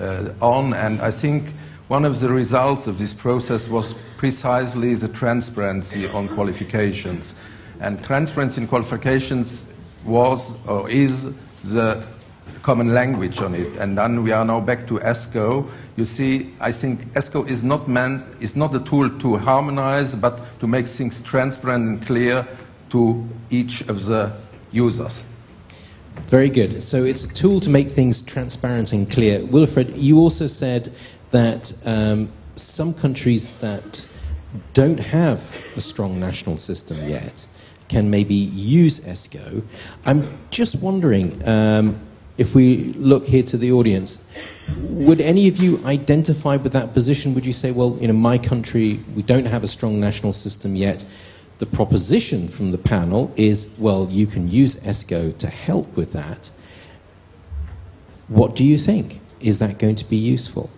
uh, on, and I think one of the results of this process was precisely the transparency on qualifications. And transparency in qualifications was or is the common language on it. And then we are now back to ESCO. You see, I think ESCO is not meant, is not a tool to harmonize, but to make things transparent and clear to each of the users. Very good. So it's a tool to make things transparent and clear. Wilfried, you also said that um, some countries that don't have a strong national system yet can maybe use ESCO. I'm just wondering um, if we look here to the audience, would any of you identify with that position? Would you say, well, in my country, we don't have a strong national system yet? The proposition from the panel is, well, you can use ESCO to help with that. What do you think? Is that going to be useful?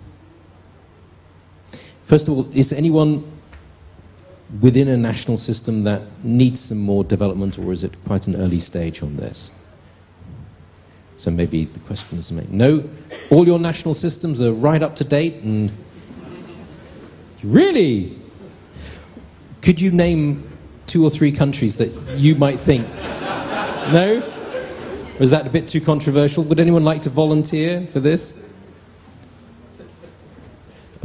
First of all, is anyone within a national system that needs some more development, or is it quite an early stage on this? So maybe the question is made. No, all your national systems are right up to date and. Really? Could you name two or three countries that you might think? No? Was that a bit too controversial? Would anyone like to volunteer for this?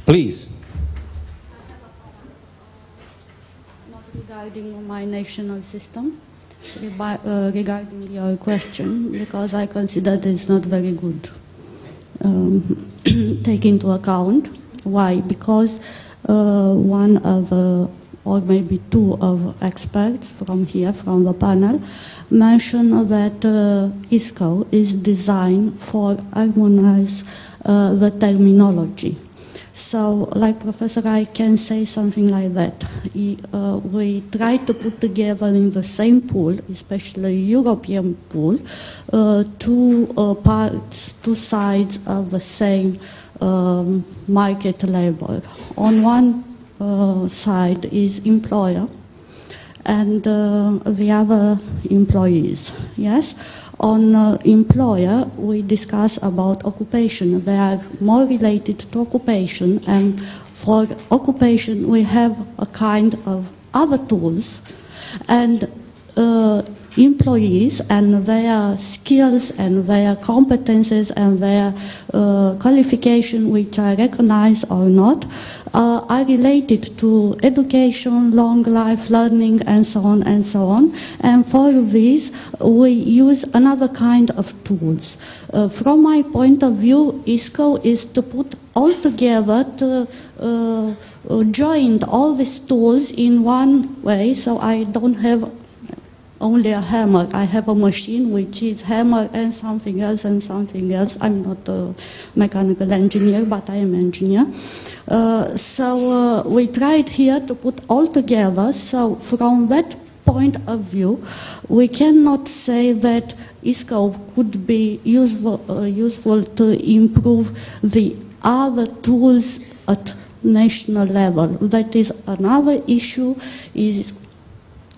Please. Not regarding my national system, regarding your question, because I consider it's not very good. Um, take into account. Why? Because uh, one of the or maybe two of experts from here, from the panel, mentioned that uh, ISCO is designed for harmonize uh, the terminology. So, like Professor, I can say something like that. Uh, we try to put together in the same pool, especially European pool, uh, two uh, parts, two sides of the same um, market labor. On one uh, side is employer, and uh, the other employees. Yes on uh, employer, we discuss about occupation. They are more related to occupation, and for occupation, we have a kind of other tools, and uh, employees and their skills and their competences and their uh, qualification, which I recognize or not, uh, are related to education, long life learning, and so on and so on. And for this, we use another kind of tools. Uh, from my point of view, ISCO is to put all together to uh, uh join all these tools in one way, so I don't have only a hammer. I have a machine which is hammer and something else and something else. I'm not a mechanical engineer, but I am engineer. Uh, so uh, we tried here to put all together. So from that point of view, we cannot say that ISCO could be useful, uh, useful to improve the other tools at national level. That is another issue. Is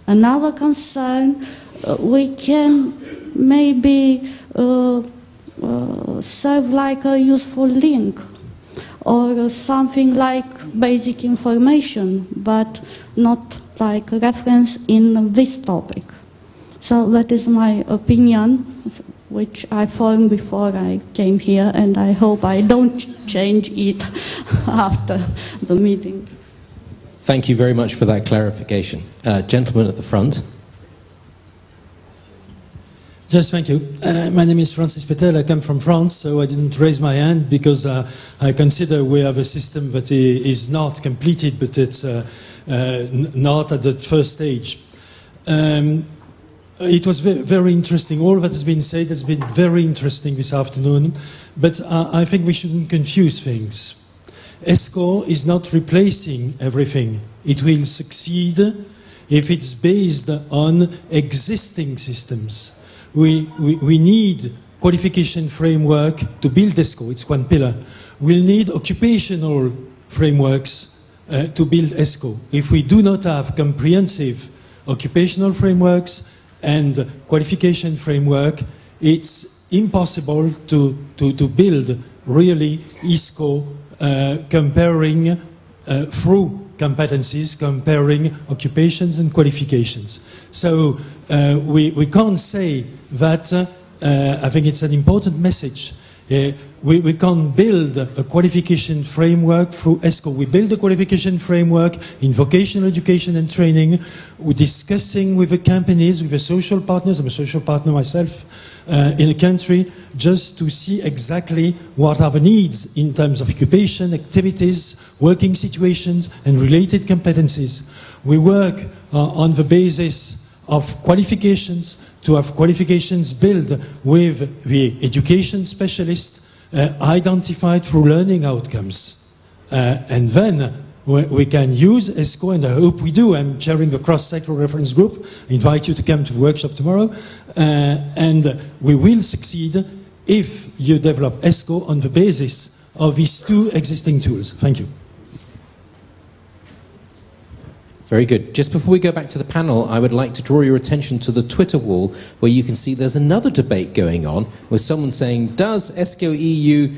Another concern, uh, we can maybe uh, uh, serve like a useful link or something like basic information, but not like reference in this topic. So that is my opinion, which I formed before I came here, and I hope I don't change it after the meeting. Thank you very much for that clarification. Uh, gentleman at the front. Yes, thank you. Uh, my name is Francis Petel. I come from France, so I didn't raise my hand because uh, I consider we have a system that is not completed, but it's uh, uh not at the first stage. Um, it was very interesting. All that has been said has been very interesting this afternoon, but uh, I think we shouldn't confuse things. ESCO is not replacing everything. It will succeed if it's based on existing systems. We, we, we need qualification framework to build ESCO. It's one pillar. We'll need occupational frameworks uh, to build ESCO. If we do not have comprehensive occupational frameworks and qualification framework, it's impossible to, to, to build really ESCO comparing uh, through competencies, comparing occupations and qualifications. So uh, we, we can't say that, uh, I think it's an important message. Uh, we, we can't build a qualification framework through ESCO. We build a qualification framework in vocational education and training. We're discussing with the companies, with the social partners. I'm a social partner myself uh, in a country just to see exactly what are the needs in terms of occupation, activities, working situations, and related competencies. We work uh, on the basis of qualifications to have qualifications built with the education specialist uh, identified through learning outcomes. Uh, and then we can use ESCO, and I hope we do. I'm chairing the cross-sector reference group. I invite you to come to the workshop tomorrow. Uh, and we will succeed if you develop ESCO on the basis of these two existing tools. Thank you. Very good. Just before we go back to the panel, I would like to draw your attention to the Twitter wall where you can see there's another debate going on with someone saying, Does ESCO EU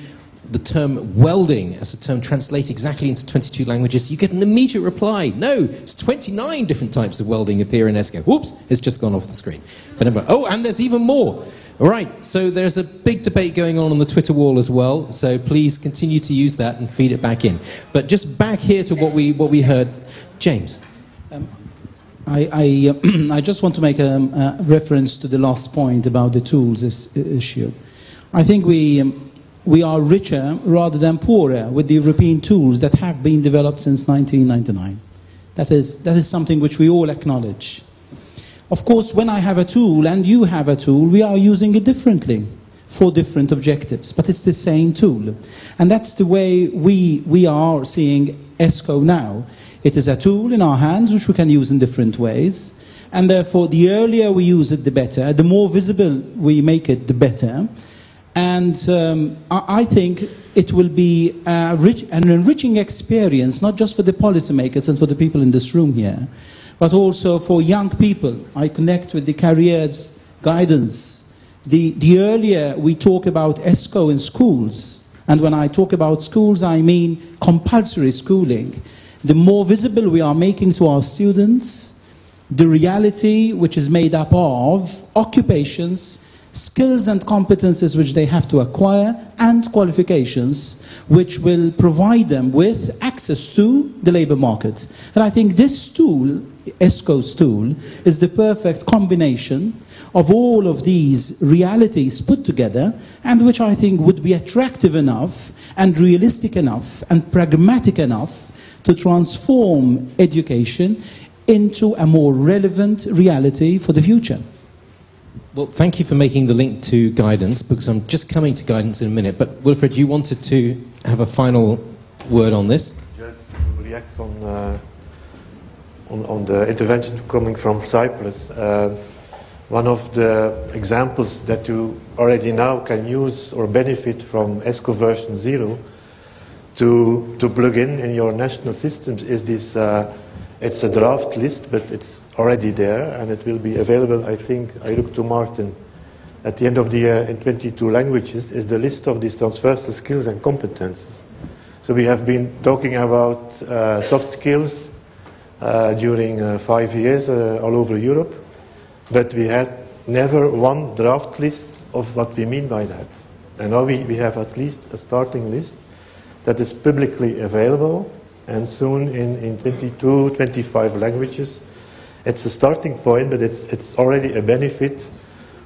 the term welding as a term translate exactly into 22 languages, you get an immediate reply. No, it's 29 different types of welding appear in ESCO. Whoops, it's just gone off the screen. But anyway, oh, and there's even more. All right, so there's a big debate going on on the Twitter wall as well. So please continue to use that and feed it back in. But just back here to what we what we heard, James. Um, I, I, uh, I, just want to make a, a, reference to the last point about the tools issue. I think we. Um, we are richer rather than poorer with the European tools that have been developed since 1999. That is, that is something which we all acknowledge. Of course, when I have a tool and you have a tool, we are using it differently for different objectives, but it's the same tool. And that's the way we, we are seeing ESCO now. It is a tool in our hands which we can use in different ways. And therefore, the earlier we use it, the better. The more visible we make it, the better. And um, I, think it will be rich, an enriching experience, not just for the policymakers and for the people in this room here, but also for young people. I connect with the careers guidance. The, the earlier we talk about ESCO in schools, and when I talk about schools, I mean compulsory schooling, the more visible we are making to our students the reality which is made up of occupations, skills and competences which they have to acquire, and qualifications which will provide them with access to the labor market. And I think this tool, ESCO's tool, is the perfect combination of all of these realities put together, and which I think would be attractive enough and realistic enough and pragmatic enough to transform education into a more relevant reality for the future. Well, thank you for making the link to guidance because I'm just coming to guidance in a minute. But Wilfried, you wanted to have a final word on this? Just react on, uh, on, on, the intervention coming from Cyprus. Uh, one of the examples that you already now can use or benefit from ESCO version 0 to, to plug in in your national systems is this, uh, it's a draft list, but it's already there and it will be available, I think, I look to Martin, at the end of the year in 22 languages, is the list of these transversal skills and competences. So we have been talking about uh, soft skills uh, during uh, five years uh, all over Europe, but we had never one draft list of what we mean by that. And now we, we have at least a starting list that is publicly available and soon in, in 22, 25 languages. It's a starting point, but it's, it's already a benefit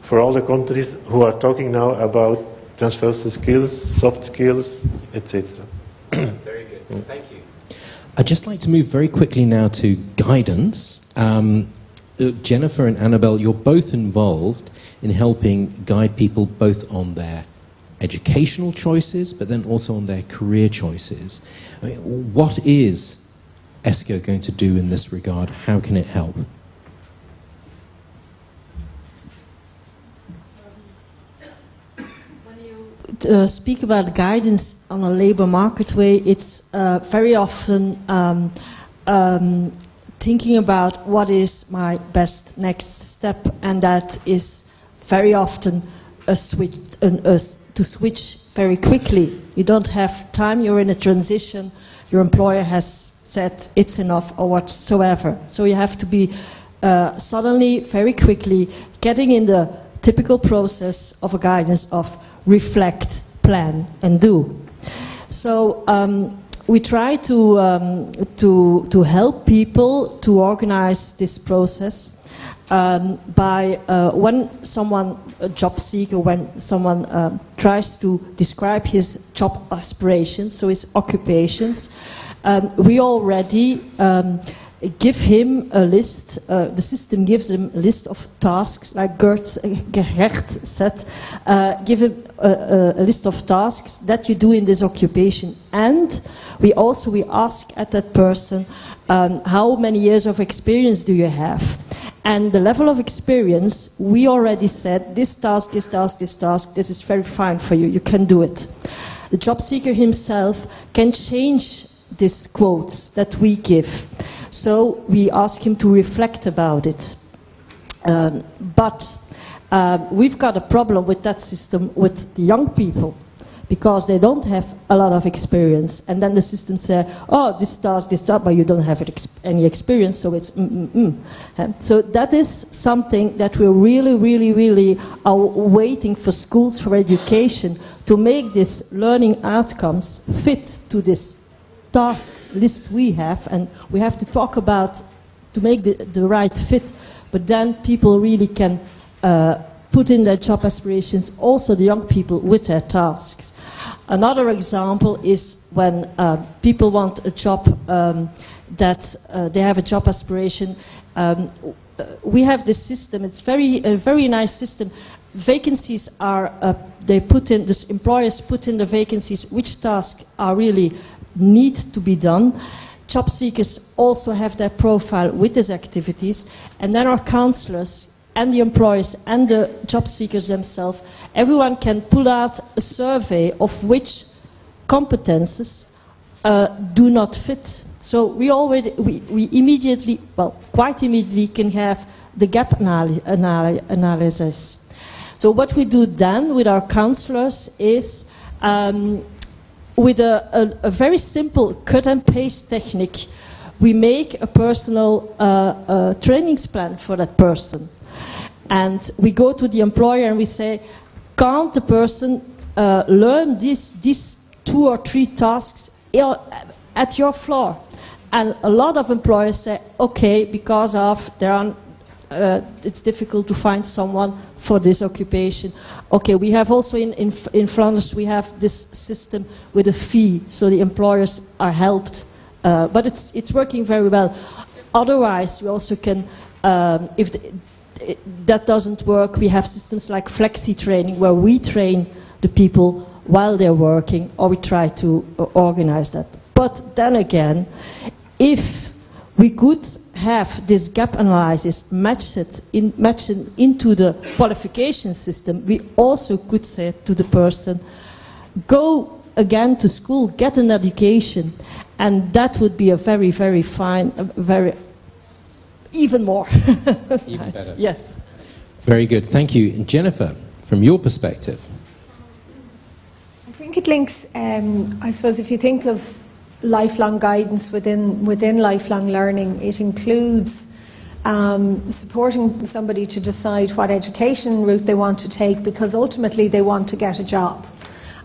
for all the countries who are talking now about transversal skills, soft skills, etc. very good. Thank you. I'd just like to move very quickly now to guidance. Um, Jennifer and Annabelle, you're both involved in helping guide people both on their educational choices, but then also on their career choices. I mean, what is ESCO going to do in this regard? How can it help? Uh, speak about guidance on a labor market way, it's uh, very often um, um, thinking about what is my best next step, and that is very often a switch, an, a, to switch very quickly. You don't have time, you're in a transition, your employer has said it's enough or whatsoever. So you have to be uh, suddenly, very quickly, getting in the typical process of a guidance of reflect, plan, and do. So um, we try to, um, to, to help people to organize this process um, by uh, when someone, a job seeker, when someone um, tries to describe his job aspirations, so his occupations, um, we already um, give him a list, uh, the system gives him a list of tasks, like Gert, Gert said, uh, give him a, a, list of tasks that you do in this occupation. And we also, we ask at that person, um, how many years of experience do you have? And the level of experience, we already said, this task, this task, this task, this is very fine for you, you can do it. The job seeker himself can change these quotes that we give. So we ask him to reflect about it. Um, but uh, we've got a problem with that system with the young people because they don't have a lot of experience. And then the system says, oh, this task, this task, but you don't have any experience, so it's mm, mm, mm. So that is something that we really, really, really are waiting for schools, for education, to make these learning outcomes fit to this tasks list we have. And we have to talk about to make the, the right fit, but then people really can uh, put in their job aspirations, also the young people with their tasks. Another example is when uh, people want a job um, that uh, they have a job aspiration. Um, uh, we have this system. It's very a very nice system. Vacancies are uh, they put in the employers put in the vacancies which tasks are really need to be done. Job seekers also have their profile with these activities, and then our counselors and the employers and the job seekers themselves, everyone can pull out a survey of which competences uh, do not fit. So we already, we, we immediately, well, quite immediately can have the gap analy analy analysis. So what we do then with our counselors is um, with a, a, a, very simple cut and paste technique, we make a personal uh, uh, plan for that person. And we go to the employer and we say, can't the person uh, learn these, these two or three tasks at your floor? And a lot of employers say, okay, because of there are, uh, it's difficult to find someone for this occupation. Okay, we have also in, in, in Flanders, we have this system with a fee, so the employers are helped. Uh, but it's, it's working very well. Otherwise, we also can, um, if the, it, that doesn't work, we have systems like flexi training where we train the people while they're working, or we try to uh, organize that. But then again, if we could have this gap analysis matched, in, matched into the qualification system, we also could say to the person, go again to school, get an education, and that would be a very, very fine, very even more. even better. Yes. Very good. Thank you. Jennifer, from your perspective. I think it links, um, I suppose, if you think of lifelong guidance within, within lifelong learning, it includes um, supporting somebody to decide what education route they want to take because ultimately they want to get a job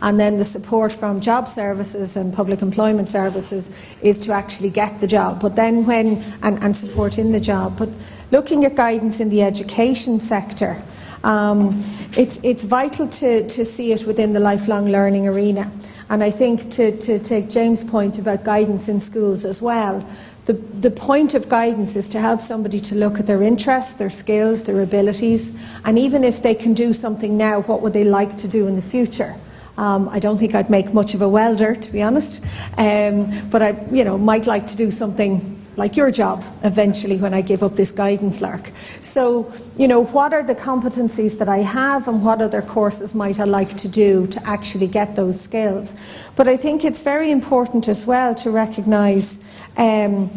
and then the support from job services and public employment services is to actually get the job. But then when, and, and support in the job. But looking at guidance in the education sector, um, it's, it's vital to, to see it within the lifelong learning arena. And I think to, to take James' point about guidance in schools as well, the, the point of guidance is to help somebody to look at their interests, their skills, their abilities, and even if they can do something now, what would they like to do in the future? Um, I don't think I'd make much of a welder, to be honest, um, but I, you know, might like to do something like your job eventually when I give up this guidance lark. So, you know, what are the competencies that I have and what other courses might I like to do to actually get those skills? But I think it's very important as well to recognise um,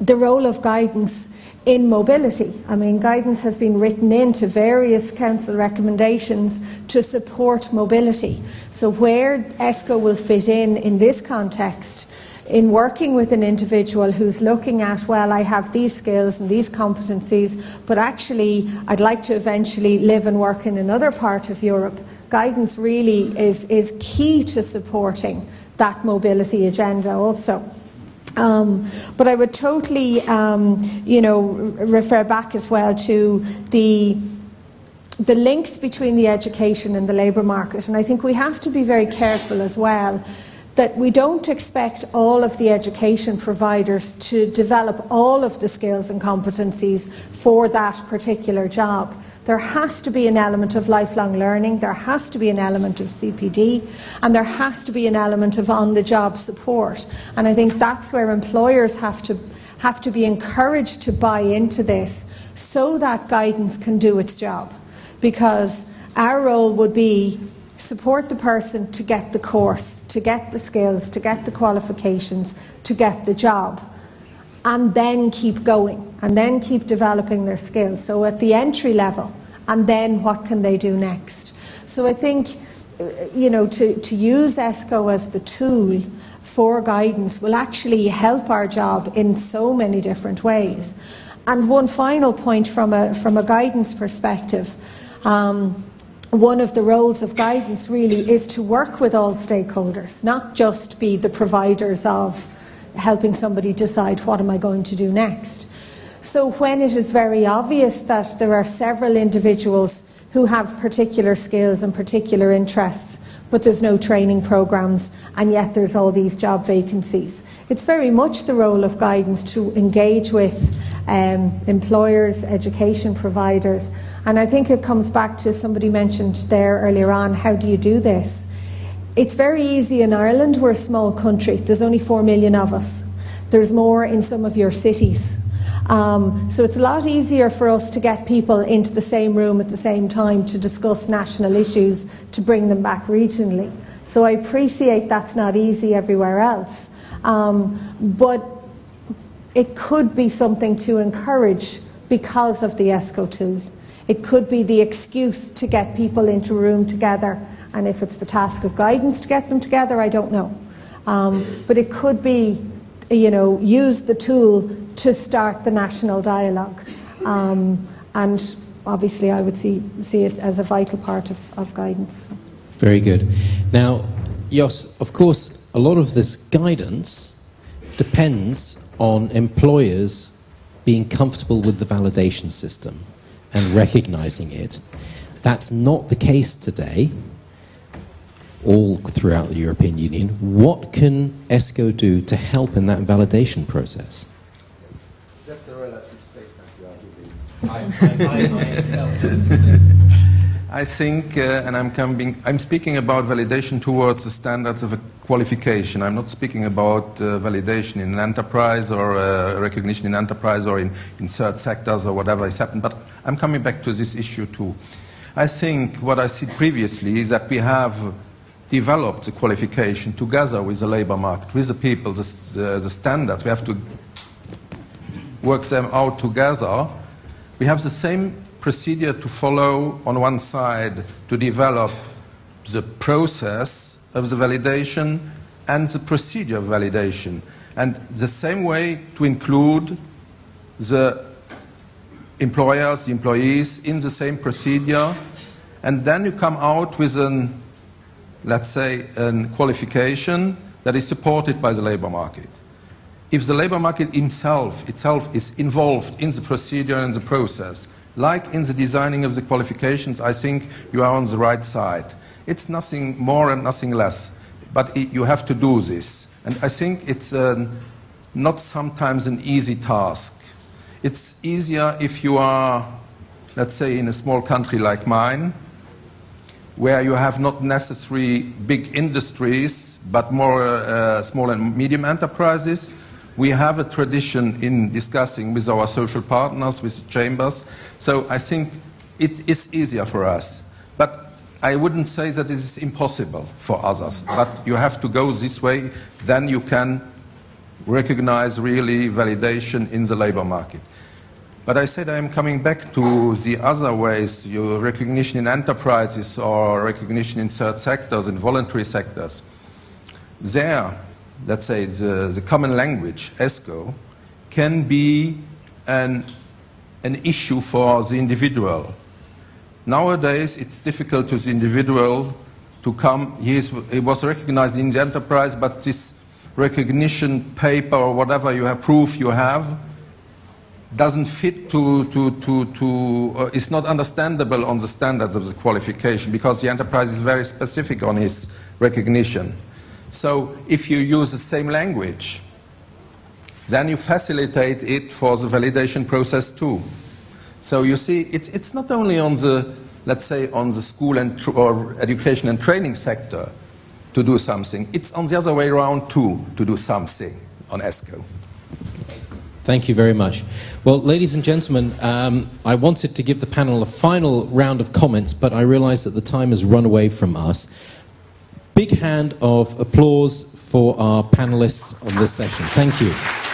the role of guidance in mobility. I mean, guidance has been written into various council recommendations to support mobility. So, where ESCO will fit in in this context, in working with an individual who's looking at, well, I have these skills and these competencies, but actually I'd like to eventually live and work in another part of Europe, guidance really is, is key to supporting that mobility agenda also. Um, but I would totally, um, you know, refer back as well to the the links between the education and the labour market. And I think we have to be very careful as well that we don't expect all of the education providers to develop all of the skills and competencies for that particular job. There has to be an element of lifelong learning, there has to be an element of CPD, and there has to be an element of on the job support. And I think that's where employers have to, have to be encouraged to buy into this so that guidance can do its job. Because our role would be support the person to get the course, to get the skills, to get the qualifications, to get the job and then keep going and then keep developing their skills. So at the entry level, and then what can they do next? So I think, you know, to, to use ESCO as the tool for guidance will actually help our job in so many different ways. And one final point from a, from a guidance perspective. Um, one of the roles of guidance really is to work with all stakeholders, not just be the providers of helping somebody decide what am I going to do next. So when it is very obvious that there are several individuals who have particular skills and particular interests, but there's no training programs, and yet there's all these job vacancies. It's very much the role of guidance to engage with um, employers, education providers, and I think it comes back to somebody mentioned there earlier on how do you do this? It's very easy in Ireland, we're a small country, there's only four million of us. There's more in some of your cities. Um, so it's a lot easier for us to get people into the same room at the same time to discuss national issues to bring them back regionally. So I appreciate that's not easy everywhere else. Um, but it could be something to encourage because of the ESCO tool. It could be the excuse to get people into a room together, and if it's the task of guidance to get them together, I don't know. Um, but it could be, you know, use the tool to start the national dialogue. Um, and obviously, I would see, see it as a vital part of, of guidance. Very good. Now, Jos, of course, a lot of this guidance depends on employers being comfortable with the validation system and recognizing it. That's not the case today, all throughout the European Union. What can ESCO do to help in that validation process? That's a relative statement you are giving. I, I, I, I think, uh, and I'm, coming, I'm speaking about validation towards the standards of a qualification. I'm not speaking about uh, validation in an enterprise or uh, recognition in enterprise or in, in sectors or whatever has happened, but I'm coming back to this issue too. I think what I said previously is that we have developed the qualification together with the labor market, with the people, the, uh, the standards. We have to work them out together. We have the same procedure to follow on one side to develop the process of the validation and the procedure of validation. And the same way to include the employers, the employees in the same procedure. And then you come out with an, let's say, a qualification that is supported by the labor market. If the labor market himself, itself is involved in the procedure and the process, like in the designing of the qualifications, I think you are on the right side. It's nothing more and nothing less, but it, you have to do this. And I think it's uh, not sometimes an easy task. It's easier if you are, let's say, in a small country like mine, where you have not necessarily big industries, but more uh, small and medium enterprises we have a tradition in discussing with our social partners, with chambers, so I think it is easier for us. But I wouldn't say that it is impossible for others, but you have to go this way, then you can recognize really validation in the labor market. But I said I am coming back to the other ways, your recognition in enterprises or recognition in third sectors, in voluntary sectors. There, let's say, the, the common language, ESCO, can be an, an issue for the individual. Nowadays, it's difficult to the individual to come. He, is, he was recognized in the enterprise, but this recognition paper or whatever you have, proof you have, doesn't fit to, to, to, to uh, it's not understandable on the standards of the qualification because the enterprise is very specific on his recognition. So if you use the same language, then you facilitate it for the validation process too. So you see, it's, it's not only on the, let's say, on the school and or education and training sector to do something. It's on the other way around too, to do something on ESCO. Thank you very much. Well, ladies and gentlemen, um, I wanted to give the panel a final round of comments, but I realize that the time has run away from us big hand of applause for our panelists on this session. Thank you.